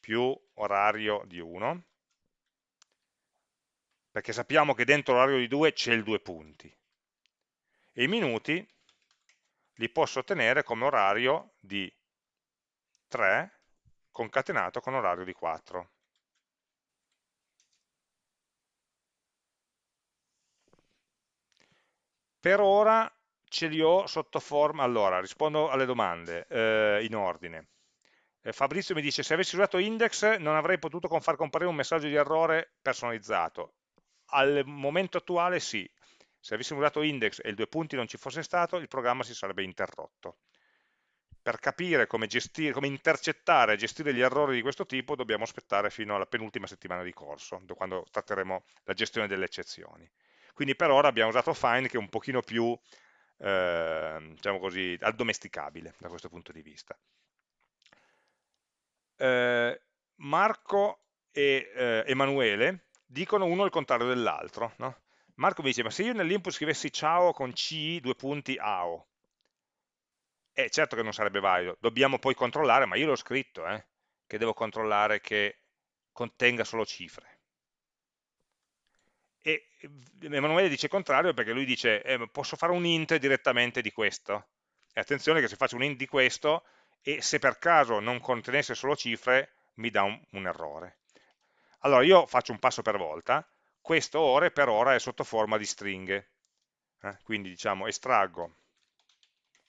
più orario di 1, perché sappiamo che dentro l'orario di 2 c'è il due punti, e i minuti li posso ottenere come orario di 3 concatenato con orario di 4. Per ora ce li ho sotto forma, allora rispondo alle domande eh, in ordine. Eh, Fabrizio mi dice se avessi usato index non avrei potuto far comparire un messaggio di errore personalizzato. Al momento attuale sì, se avessimo usato index e il due punti non ci fosse stato, il programma si sarebbe interrotto. Per capire come, gestire, come intercettare e gestire gli errori di questo tipo dobbiamo aspettare fino alla penultima settimana di corso, quando tratteremo la gestione delle eccezioni. Quindi per ora abbiamo usato find che è un pochino più, eh, diciamo così, addomesticabile da questo punto di vista. Eh, Marco e eh, Emanuele dicono uno il contrario dell'altro. No? Marco mi dice, ma se io nell'input scrivessi ciao con C, due punti, AO, eh, certo che non sarebbe valido, dobbiamo poi controllare, ma io l'ho scritto, eh, che devo controllare che contenga solo cifre. E Emanuele dice contrario perché lui dice, eh, posso fare un int direttamente di questo? E attenzione che se faccio un int di questo, e se per caso non contenesse solo cifre, mi dà un, un errore. Allora io faccio un passo per volta, questo ore per ora è sotto forma di stringhe, eh? quindi diciamo estraggo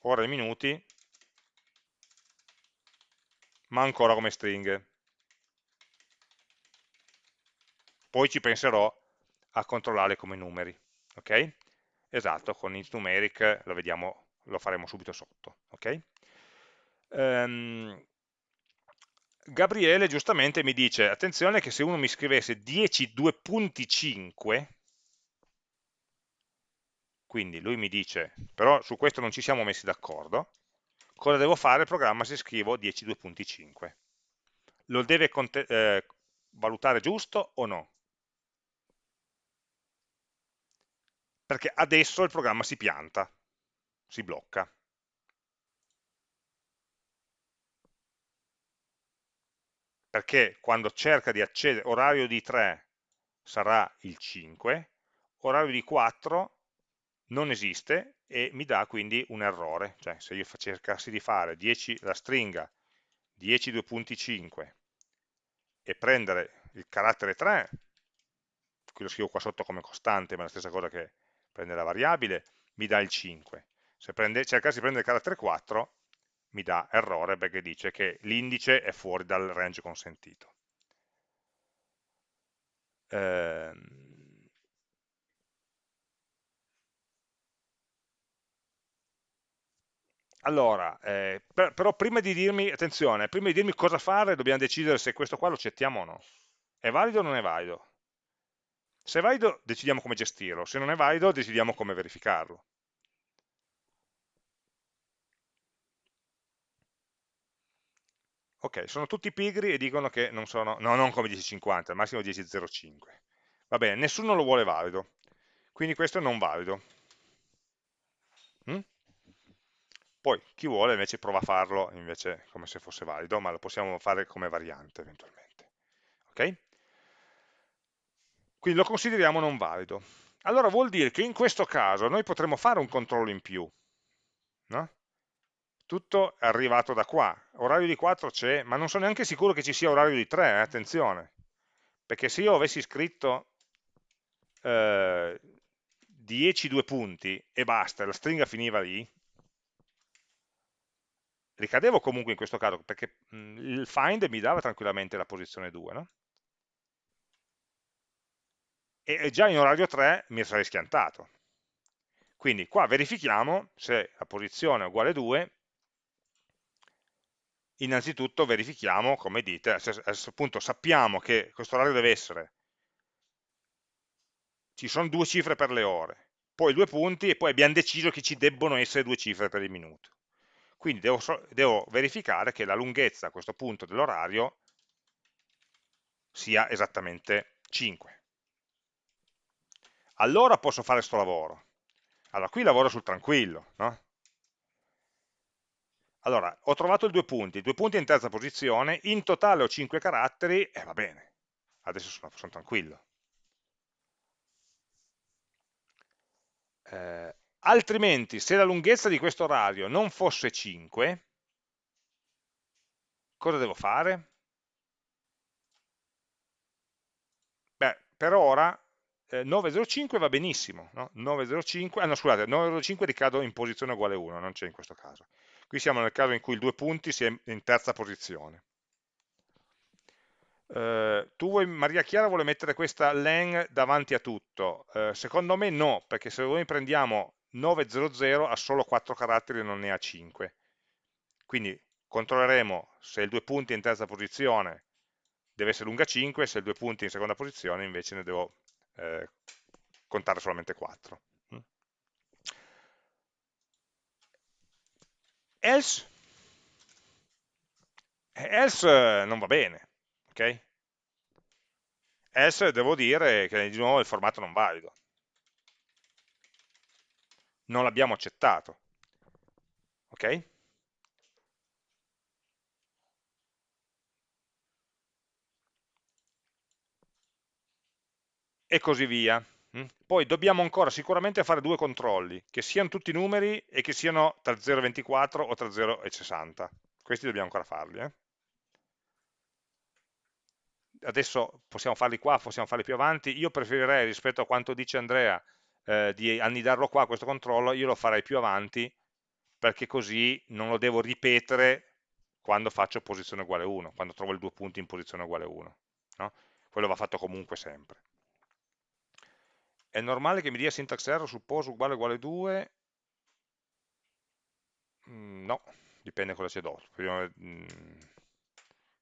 ore e minuti, ma ancora come stringhe. Poi ci penserò a controllare come numeri, ok? Esatto, con int numeric lo vediamo, lo faremo subito sotto, ok? Um, Gabriele giustamente mi dice, attenzione che se uno mi scrivesse 10 2.5, quindi lui mi dice, però su questo non ci siamo messi d'accordo, cosa devo fare il programma se scrivo 10 2.5? Lo deve eh, valutare giusto o no? Perché adesso il programma si pianta, si blocca. perché quando cerca di accedere, orario di 3 sarà il 5, orario di 4 non esiste e mi dà quindi un errore, cioè se io cercassi di fare 10, la stringa 10.2.5 e prendere il carattere 3, qui lo scrivo qua sotto come costante, ma è la stessa cosa che prendere la variabile, mi dà il 5. Se prende, cercassi di prendere il carattere 4, mi dà errore perché dice che l'indice è fuori dal range consentito. Ehm... Allora, eh, per, però prima di dirmi, attenzione, prima di dirmi cosa fare dobbiamo decidere se questo qua lo accettiamo o no. È valido o non è valido? Se è valido decidiamo come gestirlo, se non è valido decidiamo come verificarlo. Ok, sono tutti pigri e dicono che non sono, no, non come 1050, al massimo 10.05. Va bene, nessuno lo vuole valido, quindi questo è non valido. Mm? Poi chi vuole invece prova a farlo invece come se fosse valido, ma lo possiamo fare come variante eventualmente. Ok? Quindi lo consideriamo non valido. Allora vuol dire che in questo caso noi potremmo fare un controllo in più. No? tutto è arrivato da qua, orario di 4 c'è, ma non sono neanche sicuro che ci sia orario di 3, eh, attenzione, perché se io avessi scritto eh, 10 due punti e basta, la stringa finiva lì, ricadevo comunque in questo caso, perché mh, il find mi dava tranquillamente la posizione 2, no? E già in orario 3 mi sarei schiantato. Quindi qua verifichiamo se la posizione è uguale a 2 innanzitutto verifichiamo, come dite, a questo punto sappiamo che questo orario deve essere, ci sono due cifre per le ore, poi due punti e poi abbiamo deciso che ci debbono essere due cifre per il minuto. Quindi devo, devo verificare che la lunghezza a questo punto dell'orario sia esattamente 5. Allora posso fare questo lavoro. Allora, qui lavoro sul tranquillo, no? Allora, ho trovato i due punti, due punti in terza posizione, in totale ho 5 caratteri, e eh, va bene, adesso sono, sono tranquillo. Eh, altrimenti, se la lunghezza di questo orario non fosse 5, cosa devo fare? Beh, per ora eh, 905 va benissimo, no? 905, ah no scusate, 905 ricado in posizione uguale 1, non c'è in questo caso. Qui siamo nel caso in cui il due punti sia in terza posizione. Uh, tu vuoi, Maria Chiara vuole mettere questa len davanti a tutto, uh, secondo me no, perché se noi prendiamo 900 ha solo 4 caratteri e non ne ha 5. Quindi controlleremo se il due punti è in terza posizione deve essere lunga 5, se il due punti è in seconda posizione invece ne devo eh, contare solamente 4. Mm. Else, else non va bene, ok? Else devo dire che di nuovo il formato non valido. Non l'abbiamo accettato. Ok? E così via. Mm? Poi dobbiamo ancora sicuramente fare due controlli, che siano tutti numeri e che siano tra 0 e 24 o tra 0 e 60. Questi dobbiamo ancora farli. Eh? Adesso possiamo farli qua, possiamo farli più avanti. Io preferirei, rispetto a quanto dice Andrea, eh, di annidarlo qua questo controllo, io lo farei più avanti, perché così non lo devo ripetere quando faccio posizione uguale 1, quando trovo il due punti in posizione uguale 1. No? Quello va fatto comunque sempre è normale che mi dia syntax error su pos uguale uguale 2? Mm, no, dipende cosa c'è dopo. Mm,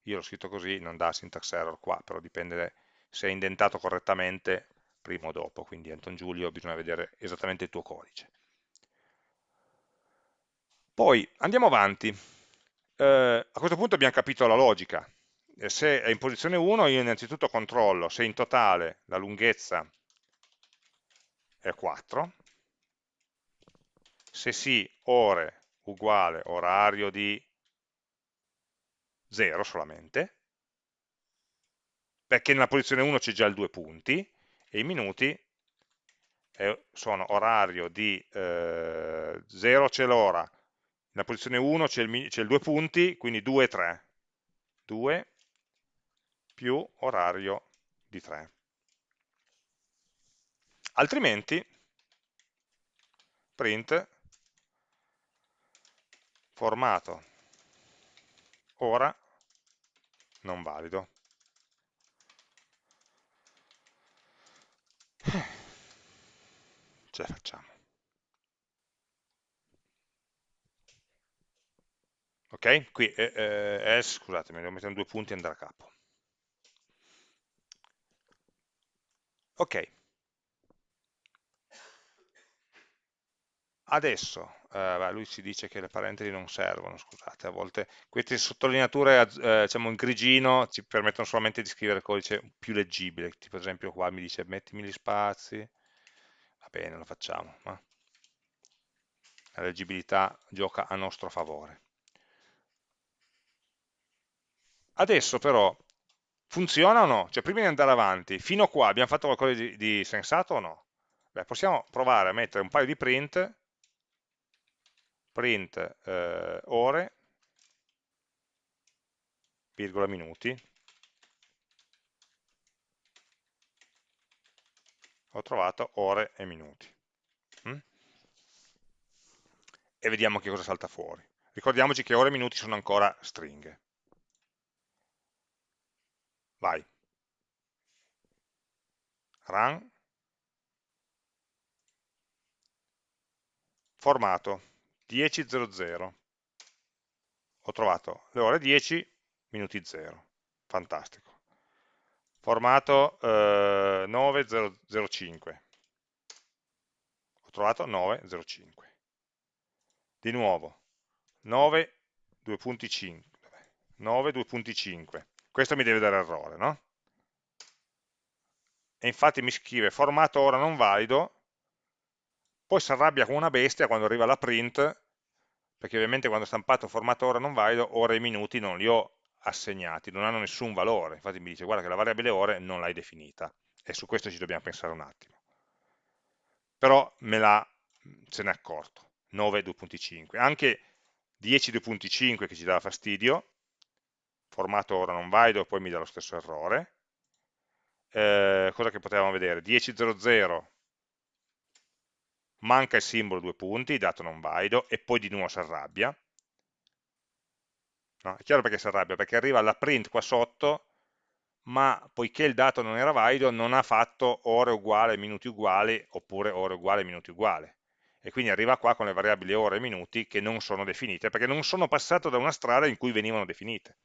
io l'ho scritto così, non dà syntax error qua, però dipende se è indentato correttamente prima o dopo, quindi Anton Giulio bisogna vedere esattamente il tuo codice. Poi andiamo avanti, eh, a questo punto abbiamo capito la logica, se è in posizione 1 io innanzitutto controllo se in totale la lunghezza è 4, se sì ore uguale orario di 0 solamente, perché nella posizione 1 c'è già il due punti, e i minuti sono orario di eh, 0 c'è l'ora, nella posizione 1 c'è il, il, due punti, quindi 2 e 3, 2 più orario di 3 altrimenti print formato. Ora non valido. Ce la facciamo. Ok? qui eh, eh, scusatemi, devo mettere due punti e andare a capo. Ok Adesso, eh, lui ci dice che le parentesi non servono, scusate, a volte queste sottolineature eh, diciamo in grigino ci permettono solamente di scrivere codice più leggibile, tipo ad esempio qua mi dice mettimi gli spazi, va bene, lo facciamo, ma la leggibilità gioca a nostro favore. Adesso però funziona o no? Cioè prima di andare avanti, fino a qua abbiamo fatto qualcosa di, di sensato o no? Beh, possiamo provare a mettere un paio di print print eh, ore, virgola minuti, ho trovato ore e minuti. Mm? E vediamo che cosa salta fuori. Ricordiamoci che ore e minuti sono ancora stringhe. Vai. Run. Formato 10.00 ho trovato le ore 10 minuti 0 fantastico. Formato eh, 9.05 ho trovato 9.05 di nuovo 9 2.5 9 2.5 questo mi deve dare errore no? e infatti mi scrive formato ora non valido poi si arrabbia come una bestia quando arriva la print, perché ovviamente quando ho stampato formato ora non valido, ore e minuti non li ho assegnati, non hanno nessun valore, infatti mi dice guarda che la variabile ore non l'hai definita, e su questo ci dobbiamo pensare un attimo. Però me la, se ne è accorto, 9.2.5, anche 10.2.5 che ci dà fastidio, formato ora non valido, poi mi dà lo stesso errore, eh, cosa che potevamo vedere? 10.00 manca il simbolo due punti, dato non valido, e poi di nuovo si arrabbia. No? È chiaro perché si arrabbia, perché arriva la print qua sotto, ma poiché il dato non era valido, non ha fatto ore uguale, minuti uguali, oppure ore uguale, minuti uguali. E quindi arriva qua con le variabili ore e minuti che non sono definite, perché non sono passato da una strada in cui venivano definite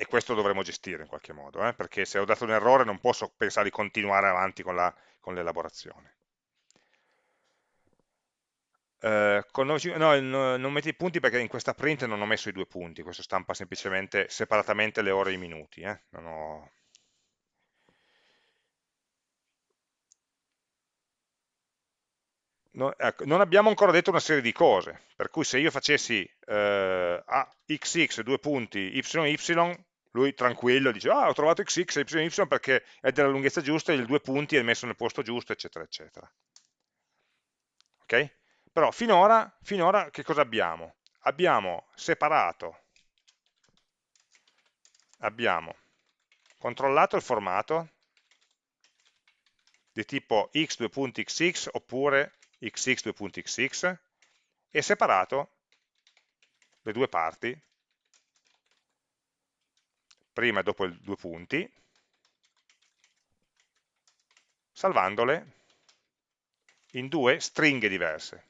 e questo dovremo gestire in qualche modo, eh? perché se ho dato un errore non posso pensare di continuare avanti con l'elaborazione. Eh, no, non metti i punti perché in questa print non ho messo i due punti, questo stampa semplicemente separatamente le ore e i minuti. Eh? Ho... no, ecco, non, abbiamo ancora detto una serie di cose, per cui se io facessi eh, a xx due punti yy, lui tranquillo dice ah ho trovato xx e y perché è della lunghezza giusta, il due punti è messo nel posto giusto, eccetera, eccetera. Ok? Però finora, finora che cosa abbiamo? Abbiamo separato, abbiamo controllato il formato di tipo x2.xx oppure xx2.xx e separato le due parti prima e dopo i due punti, salvandole in due stringhe diverse.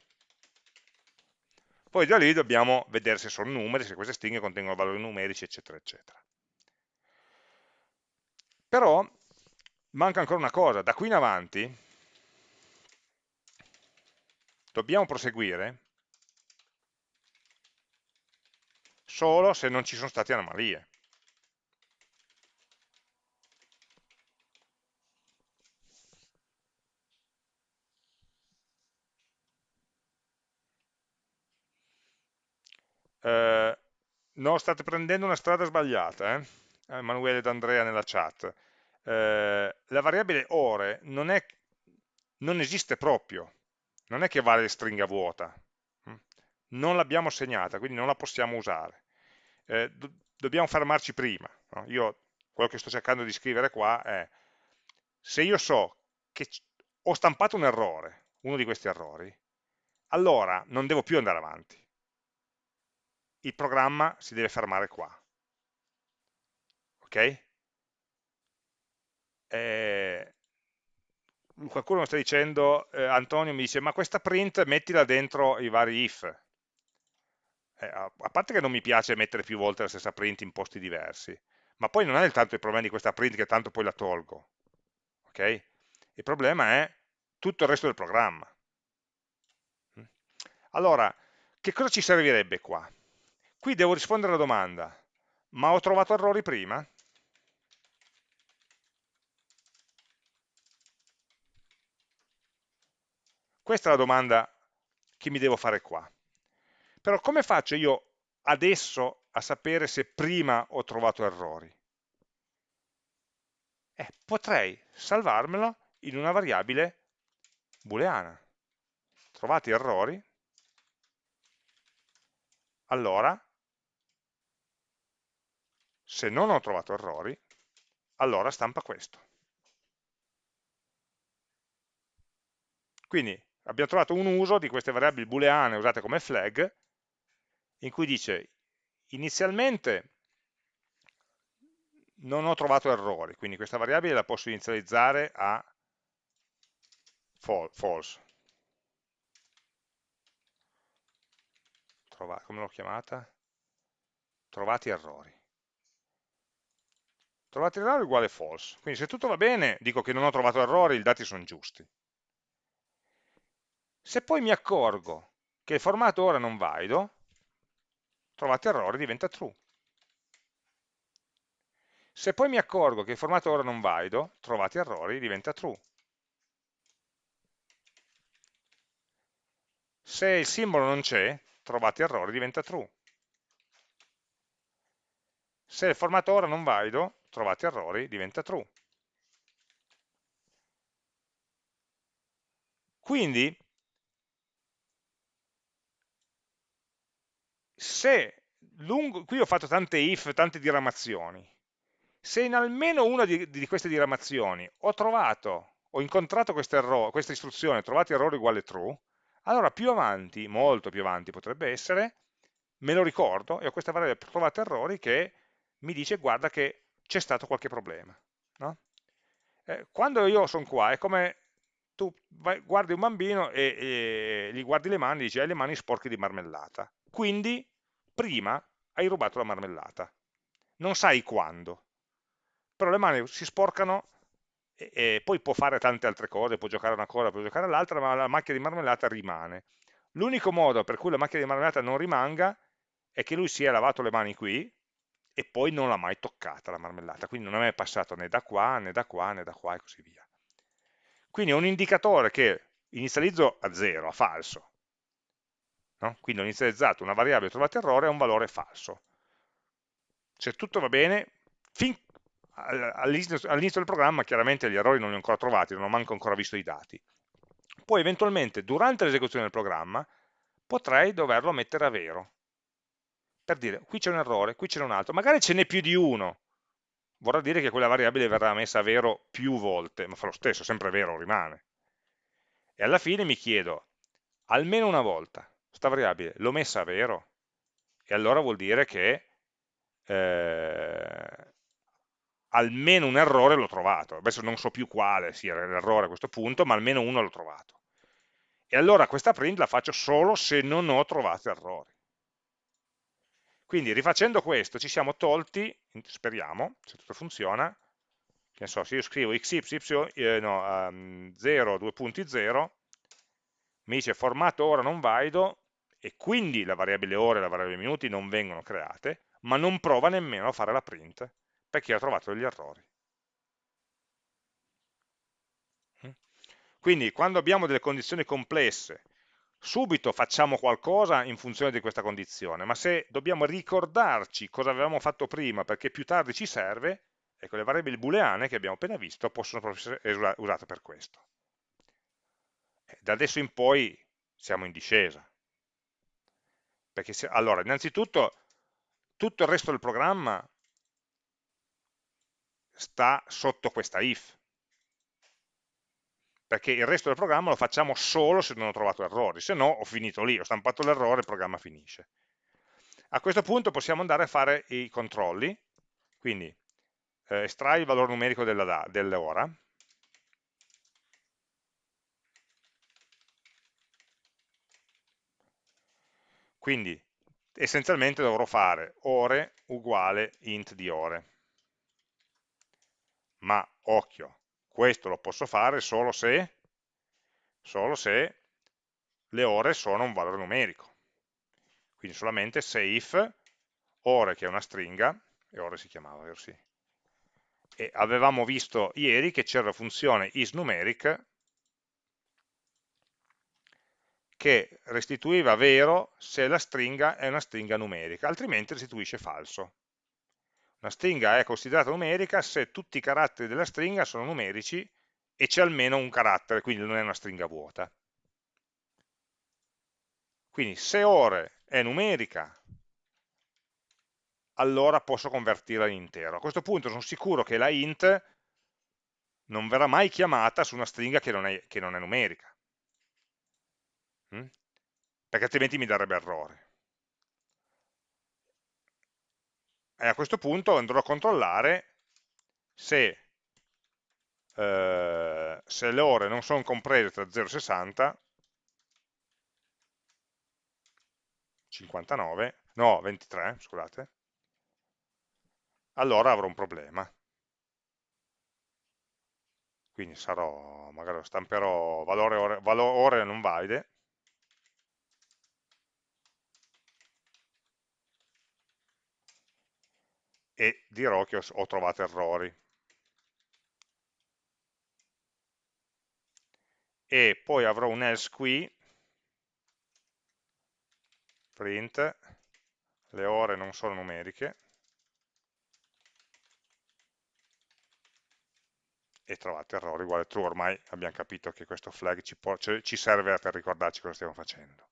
Poi da lì dobbiamo vedere se sono numeri, se queste stringhe contengono valori numerici, eccetera, eccetera. Però manca ancora una cosa, da qui in avanti dobbiamo proseguire solo se non ci sono state anomalie. Eh, no, state prendendo una strada sbagliata, eh? Emanuele ed Andrea nella chat. Eh, la variabile ore non, è, non esiste proprio, non è che vale stringa vuota, hm? non l'abbiamo segnata, quindi non la possiamo usare. Eh, do dobbiamo fermarci prima. No? Io quello che sto cercando di scrivere qua è se io so che ho stampato un errore, uno di questi errori, allora non devo più andare avanti il programma si deve fermare qua. Ok? Eh, qualcuno mi sta dicendo, eh, Antonio mi dice, ma questa print mettila dentro i vari if. Eh, a, a parte che non mi piace mettere più volte la stessa print in posti diversi, ma poi non è tanto il problema di questa print che tanto poi la tolgo. Ok? Il problema è tutto il resto del programma. Allora, che cosa ci servirebbe qua? Qui devo rispondere alla domanda, ma ho trovato errori prima? Questa è la domanda che mi devo fare qua. Però come faccio io adesso a sapere se prima ho trovato errori? Eh, potrei salvarmelo in una variabile booleana. Trovati errori? Allora se non ho trovato errori, allora stampa questo. Quindi abbiamo trovato un uso di queste variabili booleane usate come flag, in cui dice inizialmente non ho trovato errori, quindi questa variabile la posso inizializzare a false. Trova, come l'ho chiamata? Trovati errori trovate errore uguale false. Quindi se tutto va bene, dico che non ho trovato errori, i dati sono giusti. Se poi mi accorgo che il formato ora non valido, trovate errore diventa true. Se poi mi accorgo che il formato ora non valido, trovate errori diventa true. Se il simbolo non c'è, trovate errori diventa true. Se il formato ora non valido, trovate errori, diventa true. Quindi, se lungo, qui ho fatto tante if, tante diramazioni, se in almeno una di, di queste diramazioni ho trovato, ho incontrato questa istruzione, trovate errore uguale true, allora più avanti, molto più avanti potrebbe essere, me lo ricordo e ho questa variabile trovate errori che mi dice guarda che c'è stato qualche problema. No? Eh, quando io sono qua è come tu vai, guardi un bambino e, e, gli guardi le mani e dici hai le mani sporche di marmellata. Quindi prima hai rubato la marmellata. Non sai quando. Però le mani si sporcano e, e poi può fare tante altre cose, può giocare una cosa, può giocare l'altra, ma la macchia di marmellata rimane. L'unico modo per cui la macchia di marmellata non rimanga è che lui si è lavato le mani qui e poi non l'ha mai toccata la marmellata, quindi non è mai passato né da qua, né da qua, né da qua e così via. Quindi è un indicatore che inizializzo a 0, a falso. No? Quindi ho inizializzato una variabile trovata errore a un valore falso. Se tutto va bene, fin all'inizio del programma chiaramente gli errori non li ho ancora trovati, non ho manco ancora visto i dati. Poi eventualmente durante l'esecuzione del programma potrei doverlo mettere a vero. Per dire, qui c'è un errore, qui c'è un altro, magari ce n'è più di uno. Vorrà dire che quella variabile verrà messa a vero più volte, ma fa lo stesso, sempre vero rimane. E alla fine mi chiedo, almeno una volta, questa variabile l'ho messa a vero? E allora vuol dire che eh, almeno un errore l'ho trovato. Adesso non so più quale sia l'errore a questo punto, ma almeno uno l'ho trovato. E allora questa print la faccio solo se non ho trovato errori. Quindi rifacendo questo ci siamo tolti, speriamo, se tutto funziona, che so, se io scrivo xy, eh, no, um, 0, 2.0, mi dice formato ora non valido, e quindi la variabile ore e la variabile minuti non vengono create, ma non prova nemmeno a fare la print, perché ha trovato degli errori. Mm? Quindi quando abbiamo delle condizioni complesse, subito facciamo qualcosa in funzione di questa condizione, ma se dobbiamo ricordarci cosa avevamo fatto prima perché più tardi ci serve, ecco le variabili booleane che abbiamo appena visto possono essere usate per questo. Eh, da adesso in poi siamo in discesa. Perché se, allora, innanzitutto, tutto il resto del programma sta sotto questa if, perché il resto del programma lo facciamo solo se non ho trovato errori, se no ho finito lì, ho stampato l'errore, il programma finisce. A questo punto possiamo andare a fare i controlli, quindi eh, estrai il valore numerico dell'ora, quindi essenzialmente dovrò fare ore uguale int di ore ma occhio, questo lo posso fare solo se, solo se le ore sono un valore numerico. Quindi solamente se if ore, che è una stringa, e ore si chiamava, vero sì. E avevamo visto ieri che c'era la funzione isNumeric che restituiva vero se la stringa è una stringa numerica, altrimenti restituisce falso. Una stringa è considerata numerica se tutti i caratteri della stringa sono numerici e c'è almeno un carattere, quindi non è una stringa vuota. Quindi se ore è numerica, allora posso convertirla in intero. A questo punto sono sicuro che la int non verrà mai chiamata su una stringa che non è, che non è numerica, mm? perché altrimenti mi darebbe errore. E a questo punto andrò a controllare se, eh, se le ore non sono comprese tra 0 e 60 59 no 23 scusate allora avrò un problema. Quindi sarò magari stamperò valore ore, valore ore non valide e dirò che ho, trovato errori. E poi avrò un else qui, print, le ore non sono numeriche, e trovate errore uguale true, ormai abbiamo capito che questo flag ci, può, ci serve per ricordarci cosa stiamo facendo.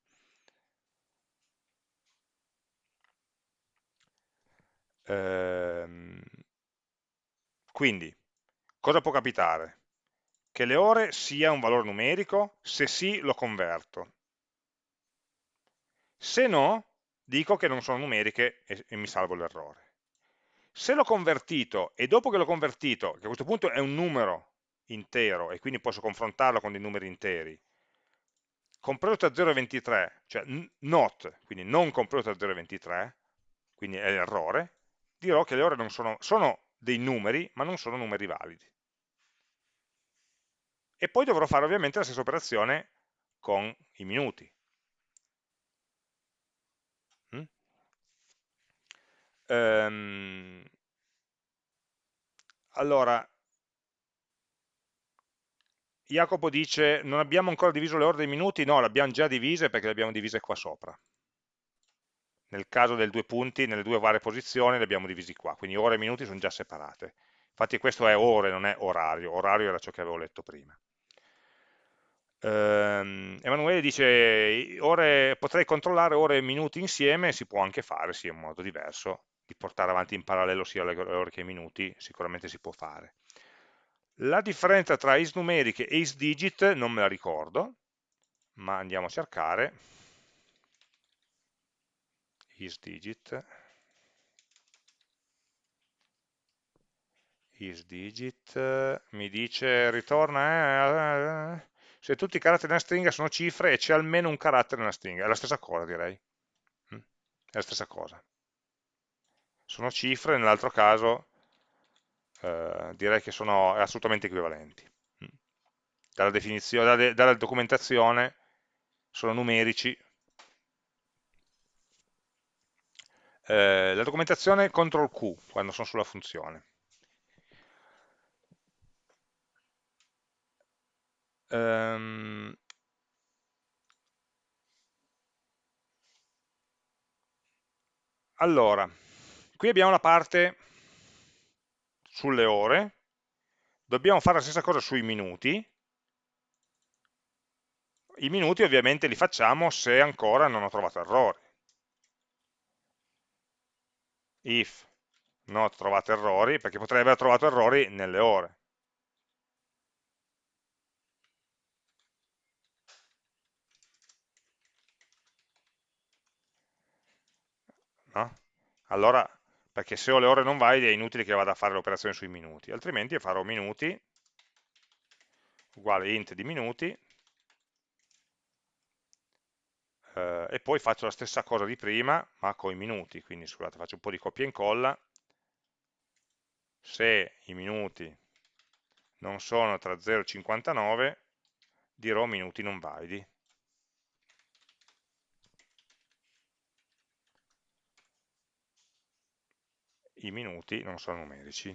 Ehm, Quindi, cosa può capitare? Che le ore sia un valore numerico, se sì lo converto. Se no, dico che non sono numeriche e, e mi salvo l'errore. Se l'ho convertito e dopo che l'ho convertito, che a questo punto è un numero intero e quindi posso confrontarlo con dei numeri interi, compreso tra 0 e 23, cioè not, quindi non compreso tra 0 e 23, quindi è l'errore, dirò che le ore non sono, sono dei numeri, ma non sono numeri validi. E poi dovrò fare ovviamente la stessa operazione con i minuti. Mm? Um, allora, Jacopo dice, non abbiamo ancora diviso le ore dei minuti? No, le abbiamo già divise perché le abbiamo divise qua sopra. Nel caso delle due punti, nelle due varie posizioni, le abbiamo divisi qua, quindi ore e minuti sono già separate. Infatti questo è ore, non è orario, orario era ciò che avevo letto prima. Um, Emanuele dice, ore, potrei controllare ore e minuti insieme, si può anche fare, sì, in modo diverso, di portare avanti in parallelo sia le ore che i minuti, sicuramente si può fare. La differenza tra isnumeriche e isdigit non me la ricordo, ma andiamo a cercare. Isdigit isdigit mi dice ritorna eh, se tutti i caratteri nella stringa sono cifre e c'è almeno un carattere nella stringa, è la stessa cosa direi, mm? è la stessa cosa. Sono cifre, nell'altro caso eh, direi che sono assolutamente equivalenti. Mm. Dalla, dalla, dalla documentazione sono numerici. Eh, la documentazione CTRL Q quando sono sulla funzione. Um, allora, qui abbiamo la parte sulle ore, dobbiamo fare la stessa cosa sui minuti, i minuti ovviamente li facciamo se ancora non ho trovato errori. If non ho trovato errori, perché potrei aver trovato errori nelle ore. No? Allora perché se ho le ore non valide è inutile che vada a fare l'operazione sui minuti, altrimenti farò minuti uguale int di minuti eh, e poi faccio la stessa cosa di prima ma con i minuti, quindi scusate faccio un po' di copia e incolla se i minuti non sono tra 0 e 59 dirò minuti non validi i minuti non sono numerici.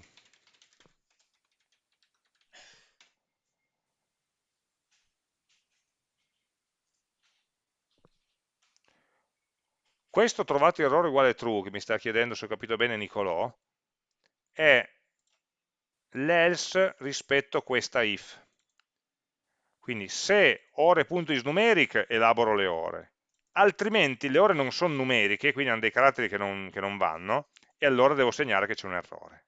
Questo trovato errore uguale true, che mi sta chiedendo se ho capito bene Nicolò, è l'else rispetto a questa if. Quindi se ore.isNumeric elaboro le ore, altrimenti le ore non sono numeriche, quindi hanno dei caratteri che non, che non vanno, e allora devo segnare che c'è un errore.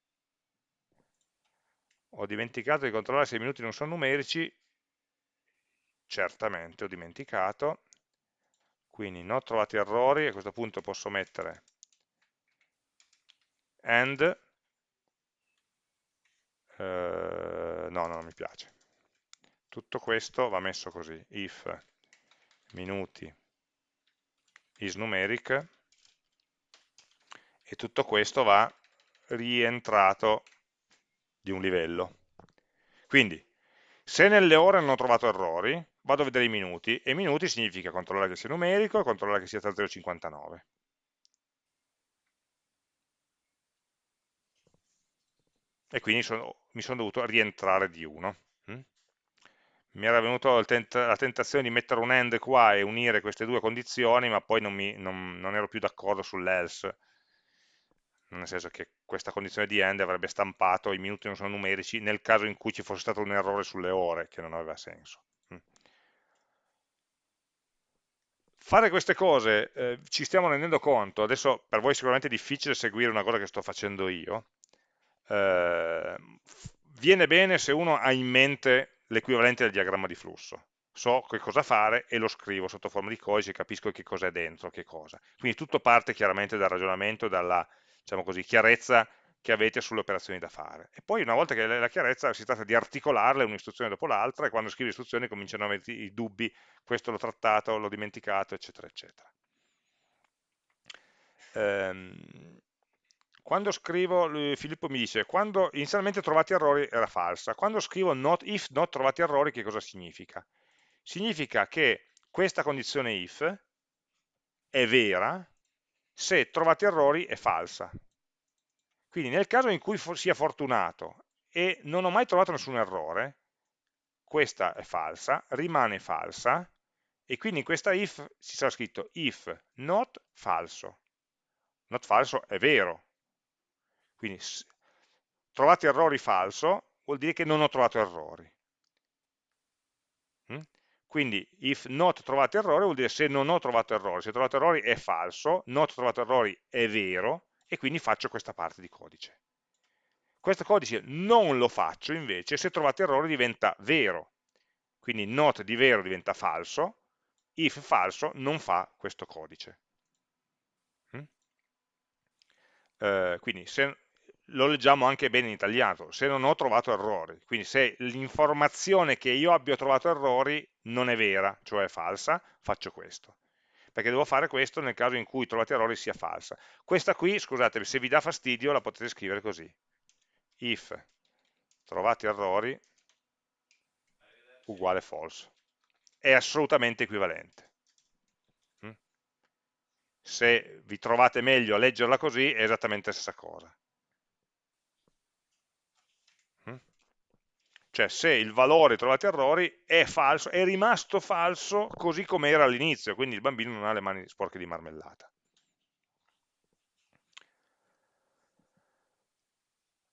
Ho dimenticato di controllare se i minuti non sono numerici, certamente ho dimenticato, quindi non ho trovato errori, a questo punto posso mettere and, eh, no, no, non mi piace. Tutto questo va messo così, if minuti is numeric, e tutto questo va rientrato di un livello. Quindi, se nelle ore non ho trovato errori, vado a vedere i minuti, e minuti significa controllare che sia numerico e controllare che sia tra 0 e 59. E quindi sono, mi sono dovuto rientrare di 1. Mm? Mi era venuta la tentazione di mettere un AND qua e unire queste due condizioni, ma poi non, mi, non, non ero più d'accordo sull'else nel senso che questa condizione di end avrebbe stampato i minuti non sono numerici nel caso in cui ci fosse stato un errore sulle ore, che non aveva senso. Mm. Fare queste cose eh, ci stiamo rendendo conto, adesso per voi sicuramente è difficile seguire una cosa che sto facendo io, eh, viene bene se uno ha in mente l'equivalente del diagramma di flusso. So che cosa fare e lo scrivo sotto forma di codice, capisco che cos'è dentro, che cosa. Quindi tutto parte chiaramente dal ragionamento, dalla diciamo così, chiarezza che avete sulle operazioni da fare. E poi una volta che la chiarezza si tratta di articolarle un'istruzione dopo l'altra e quando scrivi istruzioni cominciano a avere i dubbi, questo l'ho trattato, l'ho dimenticato, eccetera, eccetera. Ehm, quando scrivo, Filippo mi dice, quando inizialmente trovati errori era falsa, quando scrivo not, if not trovati errori che cosa significa? Significa che questa condizione if è vera se trovati errori è falsa. Quindi nel caso in cui sia fortunato e non ho mai trovato nessun errore, questa è falsa, rimane falsa, e quindi in questa if ci sarà scritto if not falso. Not falso è vero. Quindi trovate errori falso vuol dire che non ho trovato errori. Mm? Quindi if not trovate errori vuol dire se non ho trovato errori, se trovato errori è falso, not trovato errori è vero, e quindi faccio questa parte di codice. Questo codice non lo faccio invece se trovate errore diventa vero, quindi not di vero diventa falso, if falso non fa questo codice. Eh, quindi se, lo leggiamo anche bene in italiano, se non ho trovato errori, quindi se l'informazione che io abbia trovato errori non è vera, cioè è falsa, faccio questo perché devo fare questo nel caso in cui trovate errori sia falsa. Questa qui, scusate, se vi dà fastidio la potete scrivere così. If trovate errori uguale false. È assolutamente equivalente. Mm? Se vi trovate meglio a leggerla così è esattamente la stessa cosa. Cioè se il valore trovate errori è falso, è rimasto falso così come era all'inizio, quindi il bambino non ha le mani sporche di marmellata.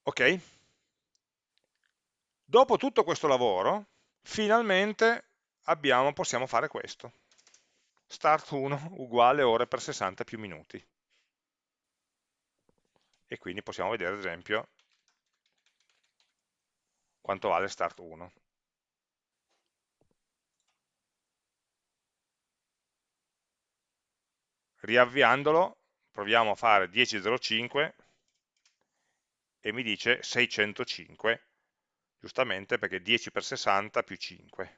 Ok? Dopo tutto questo lavoro, finalmente abbiamo, possiamo fare questo. Start 1 uguale ore per 60 più minuti. E quindi possiamo vedere, ad esempio, quanto vale start 1. Riavviandolo, proviamo a fare 10.05 e mi dice 605, giustamente perché 10 per 60 più 5.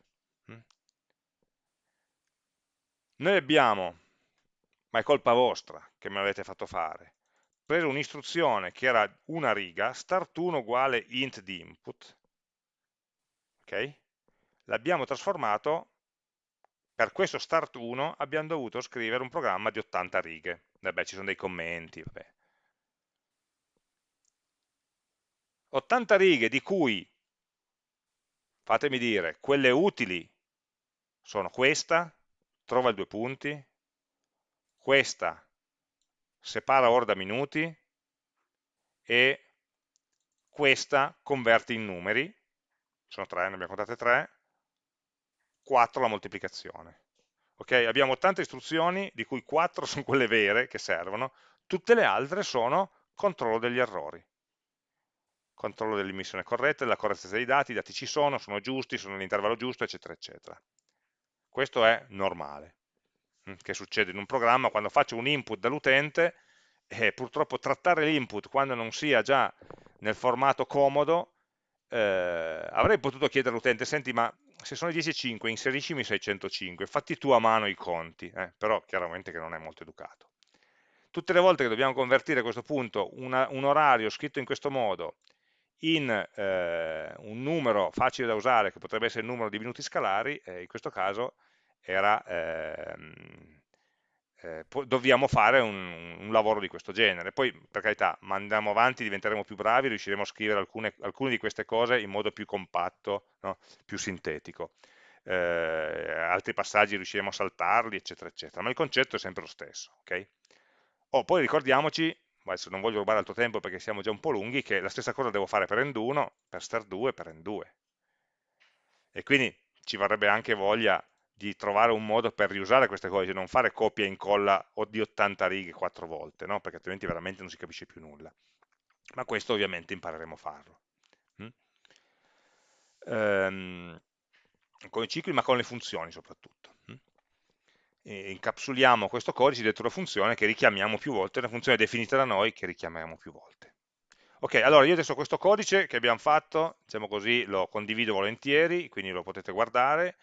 Mm. Noi abbiamo, ma è colpa vostra che me l'avete fatto fare, preso un'istruzione che era una riga, start1 uguale int di input, okay? l'abbiamo trasformato, per questo start 1 abbiamo dovuto scrivere un programma di 80 righe, vabbè ci sono dei commenti, vabbè. 80 righe di cui, fatemi dire, quelle utili sono questa, trova i due punti, questa separa ora da minuti e questa converte in numeri, sono tre, ne abbiamo contate tre, 4 la moltiplicazione. Ok, abbiamo tante istruzioni, di cui 4 sono quelle vere che servono, tutte le altre sono controllo degli errori. Controllo dell'immissione corretta, della correttezza dei dati, i dati ci sono, sono giusti, sono nell'intervallo giusto, eccetera, eccetera. Questo è normale, mm, che succede in un programma quando faccio un input dall'utente e purtroppo trattare l'input quando non sia già nel formato comodo eh, avrei potuto chiedere all'utente, senti ma se sono 10,5 inseriscimi 605, fatti tu a mano i conti, eh, però chiaramente che non è molto educato. Tutte le volte che dobbiamo convertire a questo punto una, un orario scritto in questo modo in eh, un numero facile da usare, che potrebbe essere il numero di minuti scalari, eh, in questo caso era ehm, eh, dobbiamo fare un, un, lavoro di questo genere. Poi, per carità, andiamo avanti, diventeremo più bravi, riusciremo a scrivere alcune, alcune di queste cose in modo più compatto, no? più sintetico. Eh, altri passaggi riusciremo a saltarli, eccetera, eccetera. Ma il concetto è sempre lo stesso. Okay? Oh, poi ricordiamoci, adesso non voglio rubare altro tempo perché siamo già un po' lunghi, che la stessa cosa devo fare per end1, per star2 per end2. E quindi ci varrebbe anche voglia di trovare un modo per riusare queste cose, di non fare copia e incolla o di 80 righe quattro volte, no? perché altrimenti veramente non si capisce più nulla. ma questo ovviamente impareremo a farlo. Mm? Ehm, con i cicli ma con le funzioni soprattutto. Mm? Incapsuliamo questo codice dentro una funzione che richiamiamo più volte, una funzione definita da noi che richiamiamo più volte. Ok, allora io adesso questo codice che abbiamo fatto, diciamo così, lo condivido volentieri, quindi lo potete guardare,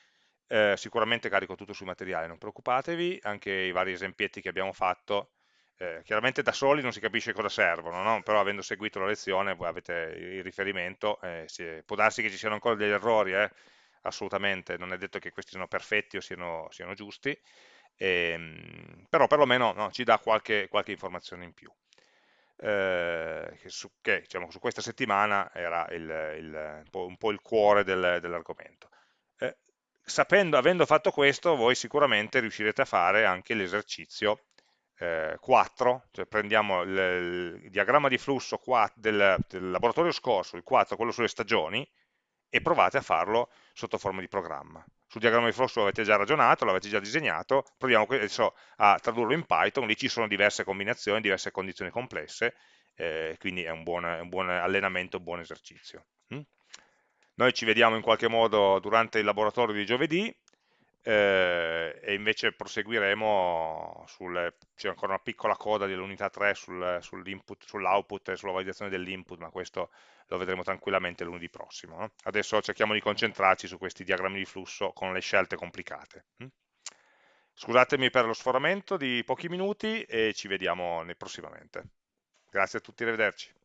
eh, sicuramente carico tutto sui materiali, non preoccupatevi, anche i vari esempietti che abbiamo fatto, eh, chiaramente da soli non si capisce cosa servono, no? però avendo seguito la lezione voi avete il riferimento, eh, si, può darsi che ci siano ancora degli errori, eh, assolutamente, non è detto che questi siano perfetti o siano, siano giusti, ehm, però perlomeno no, ci dà qualche, qualche informazione in più eh, che, su, che diciamo, su, questa settimana era il, il, un, po', un, po', il cuore del, dell'argomento. Sapendo, avendo fatto questo, voi sicuramente riuscirete a fare anche l'esercizio eh, 4, cioè prendiamo il, il, diagramma di flusso 4 del, del laboratorio scorso, il 4, quello sulle stagioni, e provate a farlo sotto forma di programma. Sul diagramma di flusso avete già ragionato, l'avete già disegnato, proviamo adesso a tradurlo in Python, lì ci sono diverse combinazioni, diverse condizioni complesse, eh, quindi è un buon, è un buon, allenamento, un buon esercizio. Noi ci vediamo in qualche modo durante il laboratorio di giovedì, eh, e invece proseguiremo c'è ancora una piccola coda dell'unità 3 sul, sull'output sull e sulla validazione dell'input, ma questo lo vedremo tranquillamente lunedì prossimo. No? Adesso cerchiamo di concentrarci su questi diagrammi di flusso con le scelte complicate. Hm? Scusatemi per lo sforamento di pochi minuti e ci vediamo prossimamente. Grazie a tutti, arrivederci.